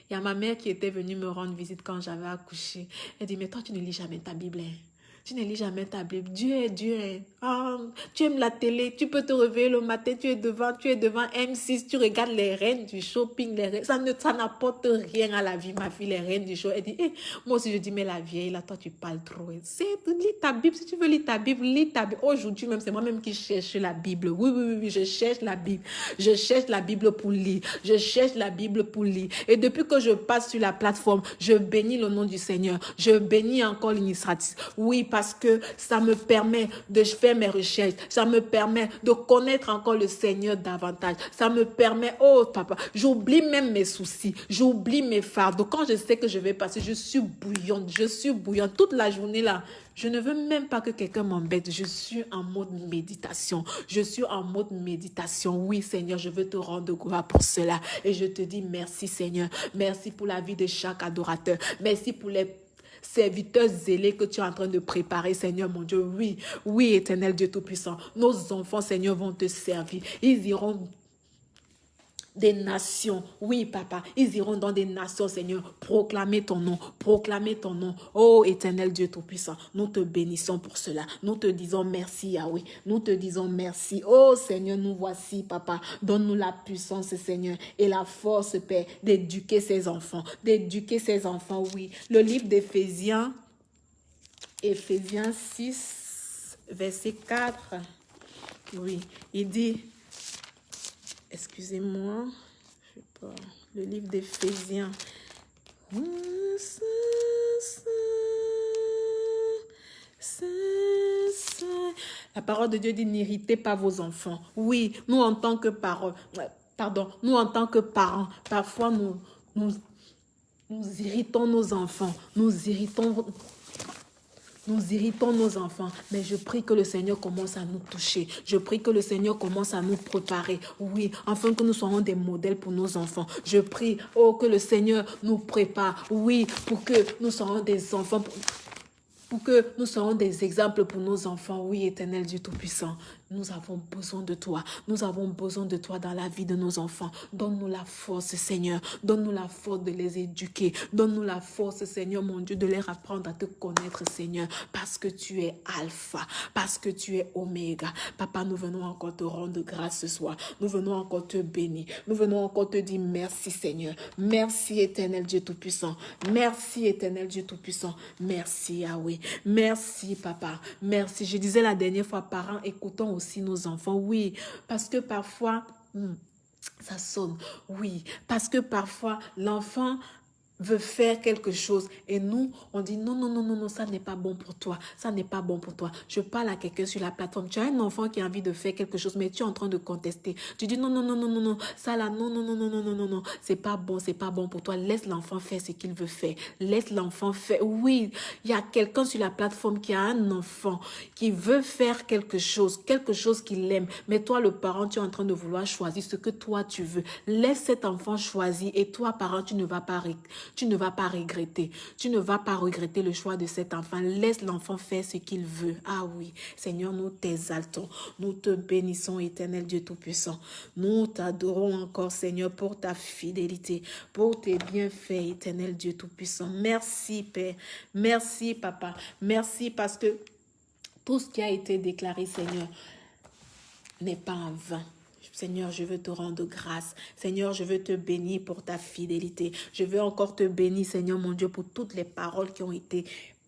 il y a ma mère qui était venue me rendre visite quand j'avais accouché. Elle dit, mais toi, tu ne lis jamais ta Bible. Hein? Tu ne lis jamais ta Bible. Dieu est Dieu. Ah, tu aimes la télé, tu peux te réveiller le matin, tu es devant, tu es devant M6, tu regardes les reines du shopping, les ça ne ça n'apporte rien à la vie, ma fille, les reines du show. Elle dit, eh, moi aussi je dis, mais la vieille, là, toi tu parles trop. C'est, lis ta Bible, si tu veux lire ta Bible, lis ta Bible. Aujourd'hui même, c'est moi-même qui cherche la Bible. Oui, oui, oui, oui, je cherche la Bible. Je cherche la Bible pour lire. Je cherche la Bible pour lire. Et depuis que je passe sur la plateforme, je bénis le nom du Seigneur. Je bénis encore l'initiative. Oui, parce que ça me permet de faire mes recherches. Ça me permet de connaître encore le Seigneur davantage. Ça me permet, oh papa, j'oublie même mes soucis. J'oublie mes fardeaux. Quand je sais que je vais passer, je suis bouillante. Je suis bouillante toute la journée là. Je ne veux même pas que quelqu'un m'embête. Je suis en mode méditation. Je suis en mode méditation. Oui, Seigneur, je veux te rendre gloire pour cela. Et je te dis merci, Seigneur. Merci pour la vie de chaque adorateur. Merci pour les serviteurs zélés que tu es en train de préparer, Seigneur mon Dieu. Oui, oui, éternel Dieu Tout-Puissant. Nos enfants, Seigneur, vont te servir. Ils iront des nations. Oui, papa, ils iront dans des nations, Seigneur, proclamer ton nom, proclamer ton nom. Oh, éternel Dieu Tout-Puissant, nous te bénissons pour cela. Nous te disons merci, Yahweh. Nous te disons merci. Oh, Seigneur, nous voici, papa. Donne-nous la puissance, Seigneur, et la force, Père, d'éduquer ces enfants, d'éduquer ces enfants, oui. Le livre d'Éphésiens, Éphésiens 6, verset 4, oui, il dit, excusez-moi, je sais pas, le livre d'Éphésiens. La parole de Dieu dit n'irritez pas vos enfants. Oui, nous en tant que parents, pardon, nous en tant que parents, parfois nous, nous, nous irritons nos enfants, nous irritons nous irritons nos enfants, mais je prie que le Seigneur commence à nous toucher. Je prie que le Seigneur commence à nous préparer, oui, afin que nous soyons des modèles pour nos enfants. Je prie, oh, que le Seigneur nous prépare, oui, pour que nous soyons des enfants, pour que nous soyons des exemples pour nos enfants. Oui, éternel Dieu Tout-Puissant, nous avons besoin de toi. Nous avons besoin de toi dans la vie de nos enfants. Donne-nous la force, Seigneur. Donne-nous la force de les éduquer. Donne-nous la force, Seigneur, mon Dieu, de les apprendre à te connaître, Seigneur. Parce que tu es Alpha. Parce que tu es Oméga. Papa, nous venons encore te rendre grâce ce soir. Nous venons encore te bénir. Nous venons encore te dire merci, Seigneur. Merci, éternel Dieu Tout-Puissant. Merci, éternel Dieu Tout-Puissant. Merci, Yahweh. Merci, Papa. Merci. Je disais la dernière fois, parents, écoutons nos enfants. Oui, parce que parfois... Hmm, ça sonne, oui, parce que parfois l'enfant veut faire quelque chose et nous, on dit non, non, non, non, non, ça n'est pas bon pour toi, ça n'est pas bon pour toi. Je parle à quelqu'un sur la plateforme, tu as un enfant qui a envie de faire quelque chose, mais tu es en train de contester. Tu dis non, non, non, non, non, non, ça là, non, non, non, non, non, non, non, non, c'est pas bon, c'est pas bon pour toi. Laisse l'enfant faire ce qu'il veut faire. Laisse l'enfant faire. Oui, il y a quelqu'un sur la plateforme qui a un enfant qui veut faire quelque chose, quelque chose qu'il aime, mais toi, le parent, tu es en train de vouloir choisir ce que toi tu veux. Laisse cet enfant choisir et toi, parent, tu ne vas pas tu ne vas pas regretter. Tu ne vas pas regretter le choix de cet enfant. Laisse l'enfant faire ce qu'il veut. Ah oui, Seigneur, nous t'exaltons. Nous te bénissons, éternel Dieu Tout-Puissant. Nous t'adorons encore, Seigneur, pour ta fidélité, pour tes bienfaits, éternel Dieu Tout-Puissant. Merci, Père. Merci, Papa. Merci parce que tout ce qui a été déclaré, Seigneur, n'est pas en vain. Seigneur, je veux te rendre grâce. Seigneur, je veux te bénir pour ta fidélité. Je veux encore te bénir, Seigneur mon Dieu, pour toutes les paroles qui ont été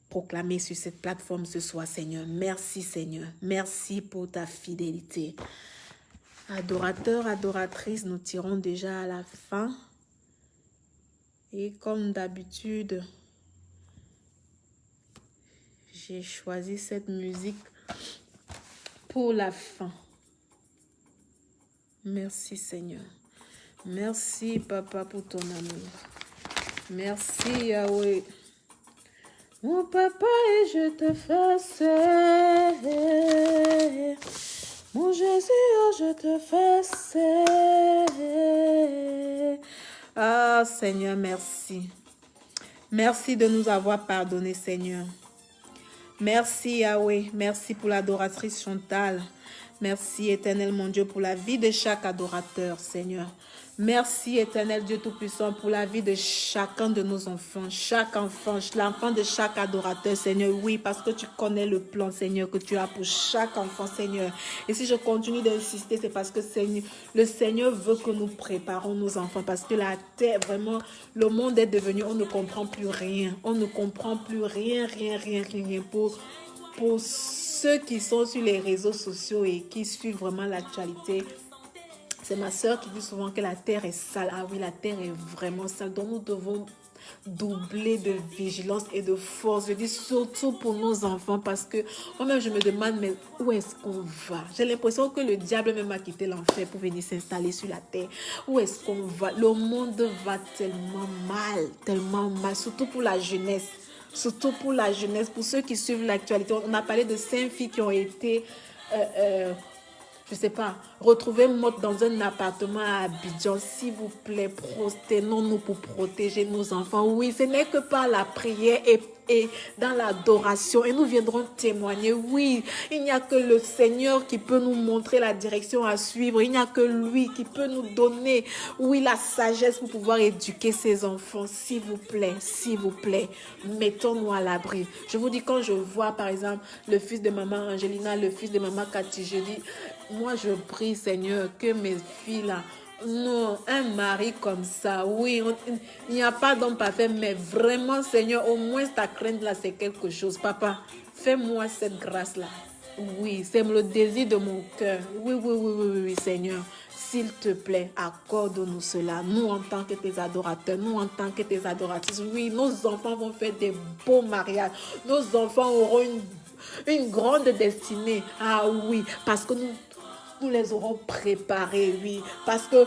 proclamées sur cette plateforme ce soir, Seigneur. Merci, Seigneur. Merci pour ta fidélité. Adorateurs, adoratrices, nous tirons déjà à la fin. Et comme d'habitude, j'ai choisi cette musique pour la fin. Merci Seigneur. Merci Papa pour ton amour. Merci Yahweh. Mon papa et je te fasse. Mon Jésus, oh, je te fasse. Ah Seigneur, merci. Merci de nous avoir pardonné Seigneur. Merci Yahweh. Merci pour l'adoratrice Chantal. Merci, éternel mon Dieu, pour la vie de chaque adorateur, Seigneur. Merci, éternel Dieu Tout-Puissant, pour la vie de chacun de nos enfants, chaque enfant, l'enfant de chaque adorateur, Seigneur. Oui, parce que tu connais le plan, Seigneur, que tu as pour chaque enfant, Seigneur. Et si je continue d'insister, c'est parce que le Seigneur veut que nous préparons nos enfants, parce que la terre, vraiment, le monde est devenu, on ne comprend plus rien. On ne comprend plus rien, rien, rien, rien pour, pour ceux qui sont sur les réseaux sociaux et qui suivent vraiment l'actualité, c'est ma soeur qui dit souvent que la terre est sale. Ah oui, la terre est vraiment sale. Donc nous devons doubler de vigilance et de force. Je dis surtout pour nos enfants parce que moi-même je me demande mais où est-ce qu'on va? J'ai l'impression que le diable même a quitté l'enfer pour venir s'installer sur la terre. Où est-ce qu'on va? Le monde va tellement mal, tellement mal, surtout pour la jeunesse surtout pour la jeunesse, pour ceux qui suivent l'actualité. On a parlé de cinq filles qui ont été, euh, euh, je sais pas, retrouvées mortes dans un appartement à Abidjan. S'il vous plaît, prosternons-nous pour protéger nos enfants. Oui, ce n'est que par la prière et et dans l'adoration. Et nous viendrons témoigner. Oui, il n'y a que le Seigneur qui peut nous montrer la direction à suivre. Il n'y a que lui qui peut nous donner, oui, la sagesse pour pouvoir éduquer ses enfants. S'il vous plaît, s'il vous plaît, mettons-nous à l'abri. Je vous dis, quand je vois, par exemple, le fils de maman Angelina, le fils de maman Cathy, je dis, moi, je prie, Seigneur, que mes filles, là, non, un mari comme ça, oui, il n'y a pas d'homme parfait, mais vraiment, Seigneur, au moins ta crainte là, c'est quelque chose. Papa, fais-moi cette grâce-là. Oui, c'est le désir de mon cœur. Oui, oui, oui, oui, oui, Seigneur. S'il te plaît, accorde-nous cela. Nous, en tant que tes adorateurs, nous, en tant que tes adoratrices, oui, nos enfants vont faire des beaux mariages. Nos enfants auront une, une grande destinée. Ah oui, parce que nous, nous les aurons préparés, oui. Parce que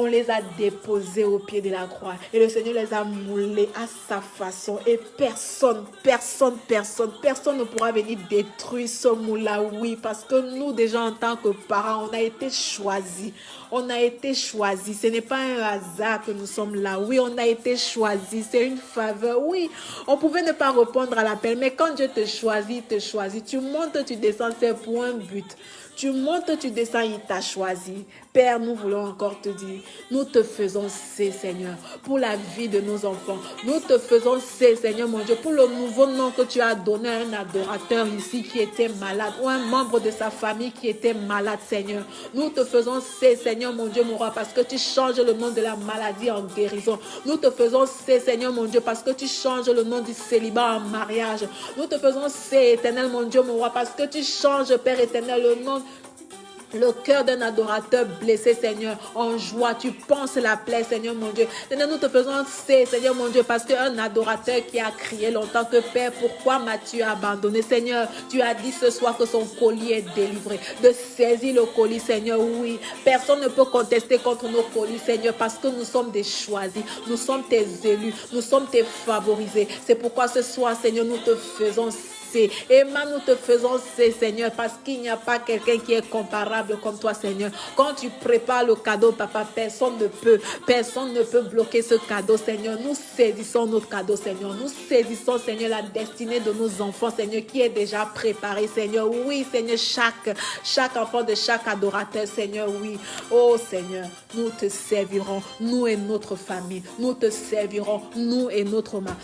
on les a déposés au pied de la croix. Et le Seigneur les a moulés à sa façon. Et personne, personne, personne, personne ne pourra venir détruire ce moule-là. Oui, parce que nous, déjà en tant que parents, on a été choisis. On a été choisis. Ce n'est pas un hasard que nous sommes là. Oui, on a été choisis. C'est une faveur. Oui, on pouvait ne pas répondre à l'appel. Mais quand Dieu te choisit, te choisit. Tu montes, tu descends, c'est pour un but. Tu montes, tu descends, il t'a choisi. Père, nous voulons encore te dire, nous te faisons c'est Seigneur, pour la vie de nos enfants. Nous te faisons c'est Seigneur, mon Dieu, pour le nouveau nom que tu as donné à un adorateur ici qui était malade, ou un membre de sa famille qui était malade, Seigneur. Nous te faisons c'est Seigneur, mon Dieu, mon roi, parce que tu changes le nom de la maladie en guérison. Nous te faisons c'est Seigneur, mon Dieu, parce que tu changes le nom du célibat en mariage. Nous te faisons c'est éternel, mon Dieu, mon roi, parce que tu changes, Père éternel, le nom le cœur d'un adorateur blessé, Seigneur, en joie. Tu penses la plaie, Seigneur mon Dieu. Seigneur, nous te faisons c'est, Seigneur mon Dieu, parce qu'un adorateur qui a crié longtemps que Père, pourquoi m'as-tu abandonné, Seigneur? Tu as dit ce soir que son colis est délivré. De saisir le colis, Seigneur, oui. Personne ne peut contester contre nos colis, Seigneur, parce que nous sommes des choisis. Nous sommes tes élus. Nous sommes tes favorisés. C'est pourquoi ce soir, Seigneur, nous te faisons et Emma, nous te faisons c'est, Seigneur, parce qu'il n'y a pas quelqu'un qui est comparable comme toi, Seigneur. Quand tu prépares le cadeau, papa, personne ne peut, personne ne peut bloquer ce cadeau, Seigneur. Nous saisissons notre cadeau, Seigneur. Nous saisissons, Seigneur, la destinée de nos enfants, Seigneur, qui est déjà préparée, Seigneur. Oui, Seigneur, chaque, chaque enfant de chaque adorateur, Seigneur, oui. Oh, Seigneur, nous te servirons, nous et notre famille. Nous te servirons, nous et notre mari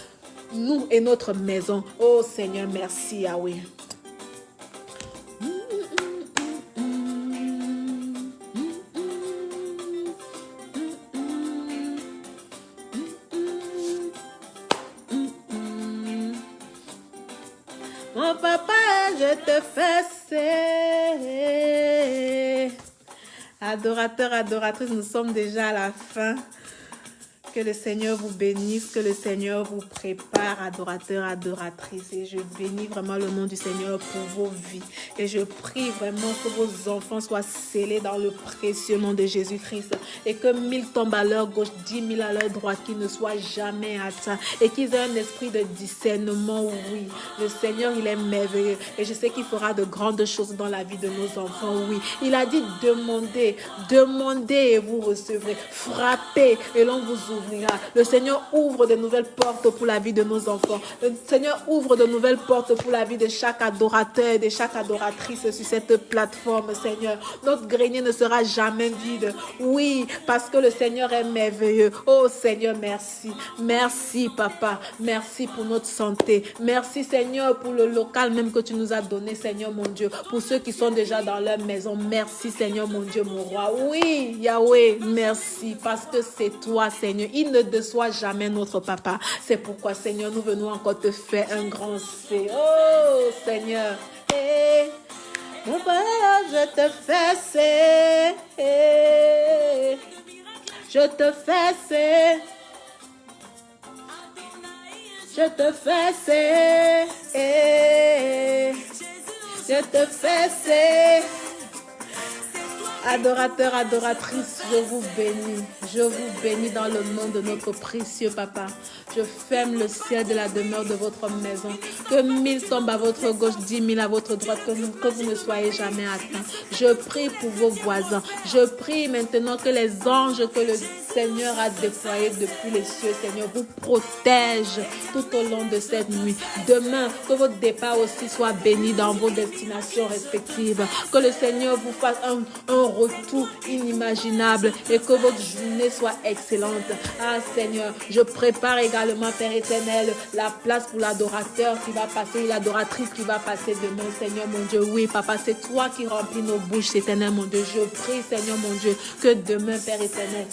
nous et notre maison. Oh Seigneur, merci Yahweh. Mon papa, je te fais Adorateur, adoratrice, nous sommes déjà à la fin. Que le Seigneur vous bénisse, que le Seigneur vous prépare, adorateur, adoratrice. Et je bénis vraiment le nom du Seigneur pour vos vies. Et je prie vraiment que vos enfants soient scellés dans le précieux nom de Jésus-Christ. Et que mille tombent à leur gauche, dix mille à leur droite, qu'ils ne soient jamais atteints. Et qu'ils aient un esprit de discernement, oui. Le Seigneur, il est merveilleux. Et je sais qu'il fera de grandes choses dans la vie de nos enfants, oui. Il a dit demandez, demandez et vous recevrez. Frappez et l'on vous ouvre le Seigneur ouvre de nouvelles portes pour la vie de nos enfants. Le Seigneur ouvre de nouvelles portes pour la vie de chaque adorateur et de chaque adoratrice sur cette plateforme, Seigneur. Notre grenier ne sera jamais vide. Oui, parce que le Seigneur est merveilleux. Oh Seigneur, merci. Merci, Papa. Merci pour notre santé. Merci, Seigneur, pour le local même que tu nous as donné, Seigneur, mon Dieu. Pour ceux qui sont déjà dans leur maison, merci, Seigneur, mon Dieu, mon roi. Oui, Yahweh, merci. Parce que c'est toi, Seigneur. Il ne déçoit jamais notre papa. C'est pourquoi, Seigneur, nous venons encore te faire un grand C. Oh, Seigneur. Eh, mon père, je te fais C. Je te fais C. Je te fais C. Je te fais C. Adorateur, adoratrice, je vous bénis. Je vous bénis dans le nom de notre précieux Papa. Je ferme le ciel de la demeure de votre maison. Que mille tombent à votre gauche, dix mille à votre droite, que vous, ne soyez jamais atteints. Je prie pour vos voisins. Je prie maintenant que les anges que le Seigneur a déployés depuis les cieux, Seigneur, vous protègent tout au long de cette nuit. Demain, que votre départ aussi soit béni dans vos destinations respectives. Que le Seigneur vous fasse un, un retour inimaginable et que votre journée soit excellente. Ah Seigneur, je prépare également, Père éternel, la place pour l'adorateur qui va passer, l'adoratrice qui va passer demain, Seigneur mon Dieu. Oui, Papa, c'est toi qui remplis nos bouches, éternel mon Dieu. Je prie, Seigneur mon Dieu, que demain, Père éternel,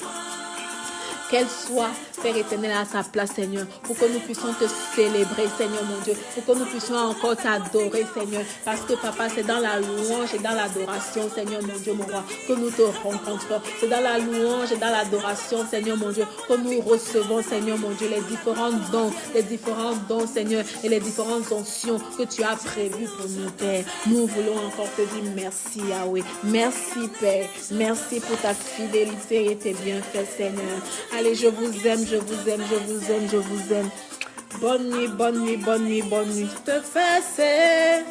qu'elle soit, Père éternel, à sa place, Seigneur, pour que nous puissions te célébrer, Seigneur mon Dieu, pour que nous puissions encore t'adorer, Seigneur, parce que Papa, c'est dans la louange et dans l'adoration, Seigneur mon Dieu, mon roi, que nous te rencontrons. C'est dans la louange et dans l'adoration, Seigneur mon Dieu, que nous recevons, Seigneur mon Dieu, les différents dons, les différents dons, Seigneur, et les différentes onctions que tu as prévues pour nous, Père. Nous voulons encore te dire merci, Yahweh. Merci, Père. Merci pour ta fidélité et tes bienfaits, Seigneur. Allez, je vous aime, je vous aime, je vous aime, je vous aime. Bonne nuit, bonne nuit, bonne nuit, bonne nuit. Je te fais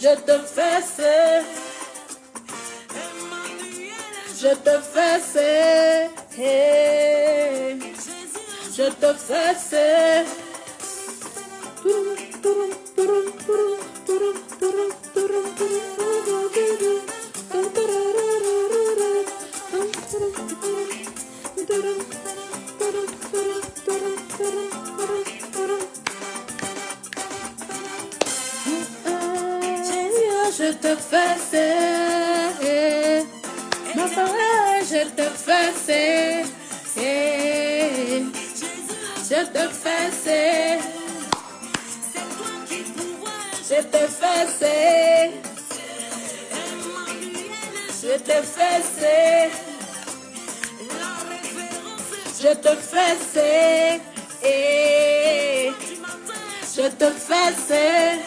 Je te fais Je te fais Je te fais je te fais, ma parole, je te fais, je te fais, je te fais, je te fais, je te fais, je te fais,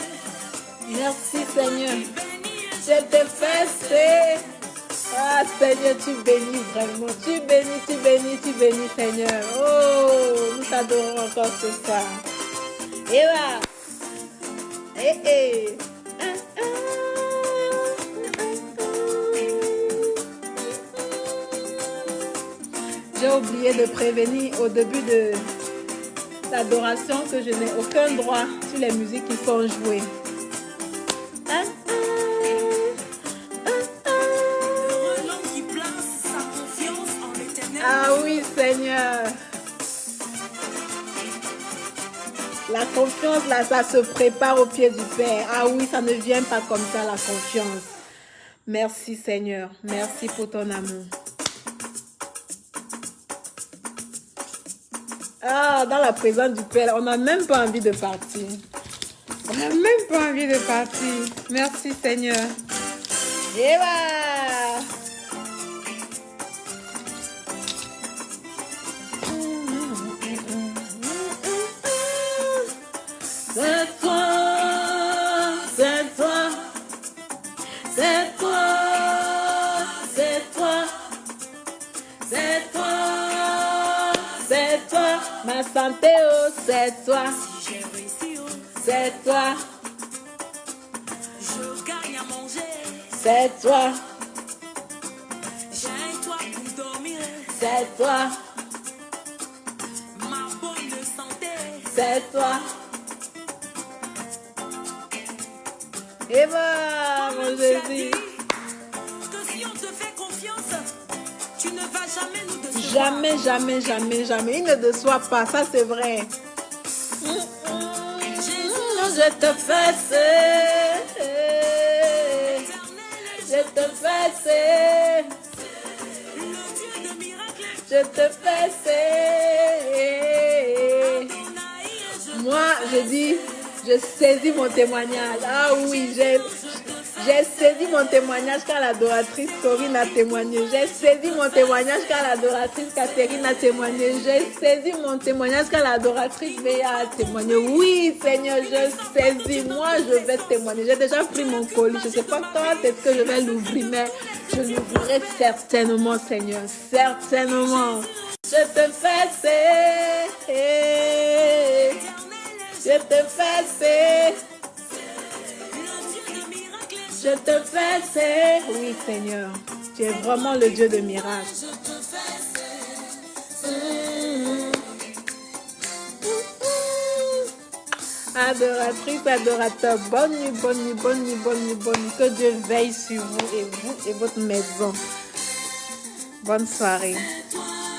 merci Seigneur. Je te fais Ah Seigneur, tu bénis vraiment. Tu bénis, tu bénis, tu bénis Seigneur. Oh, nous t'adorons encore ce soir. Et là. Eh eh. J'ai oublié de prévenir au début de l'adoration que je n'ai aucun droit sur les musiques qui sont jouées. Seigneur. La confiance, là, ça se prépare au pied du Père. Ah oui, ça ne vient pas comme ça, la confiance. Merci, Seigneur. Merci pour ton amour. Ah, dans la présence du Père, on n'a même pas envie de partir. On n'a même pas envie de partir. Merci, Seigneur. Santé, oh, c'est toi, c'est toi, je gagne à manger, c'est toi, j'ai toi pour dormir, c'est toi, ma bonne santé, c'est toi. Eva, mon Jésus. Que si on te fait confiance, tu ne vas jamais nous. Jamais, jamais, jamais, jamais. Il ne déçoit pas, ça c'est vrai. Je te fais, je te fais, je te fais. Moi, je dis. Je saisis mon témoignage. Ah oui, j'ai saisi mon témoignage quand l'adoratrice Corinne a témoigné. J'ai saisi mon témoignage quand l'adoratrice Catherine a témoigné. J'ai saisi mon témoignage quand l'adoratrice Béa a témoigné. Oui, Seigneur, je saisis. Moi, je vais témoigner. J'ai déjà pris mon colis. Je ne sais pas quand est-ce que je vais l'ouvrir, mais je l'ouvrirai certainement, Seigneur. Certainement. Je te fais. Je te fais Je te fais Oui, Seigneur. Tu es vraiment le Dieu de miracles. Adoratrice, adorateur, bonne nuit, bonne nuit, bonne nuit, bonne nuit, bonne nuit. Que Dieu veille sur vous et vous et votre maison. Bonne soirée.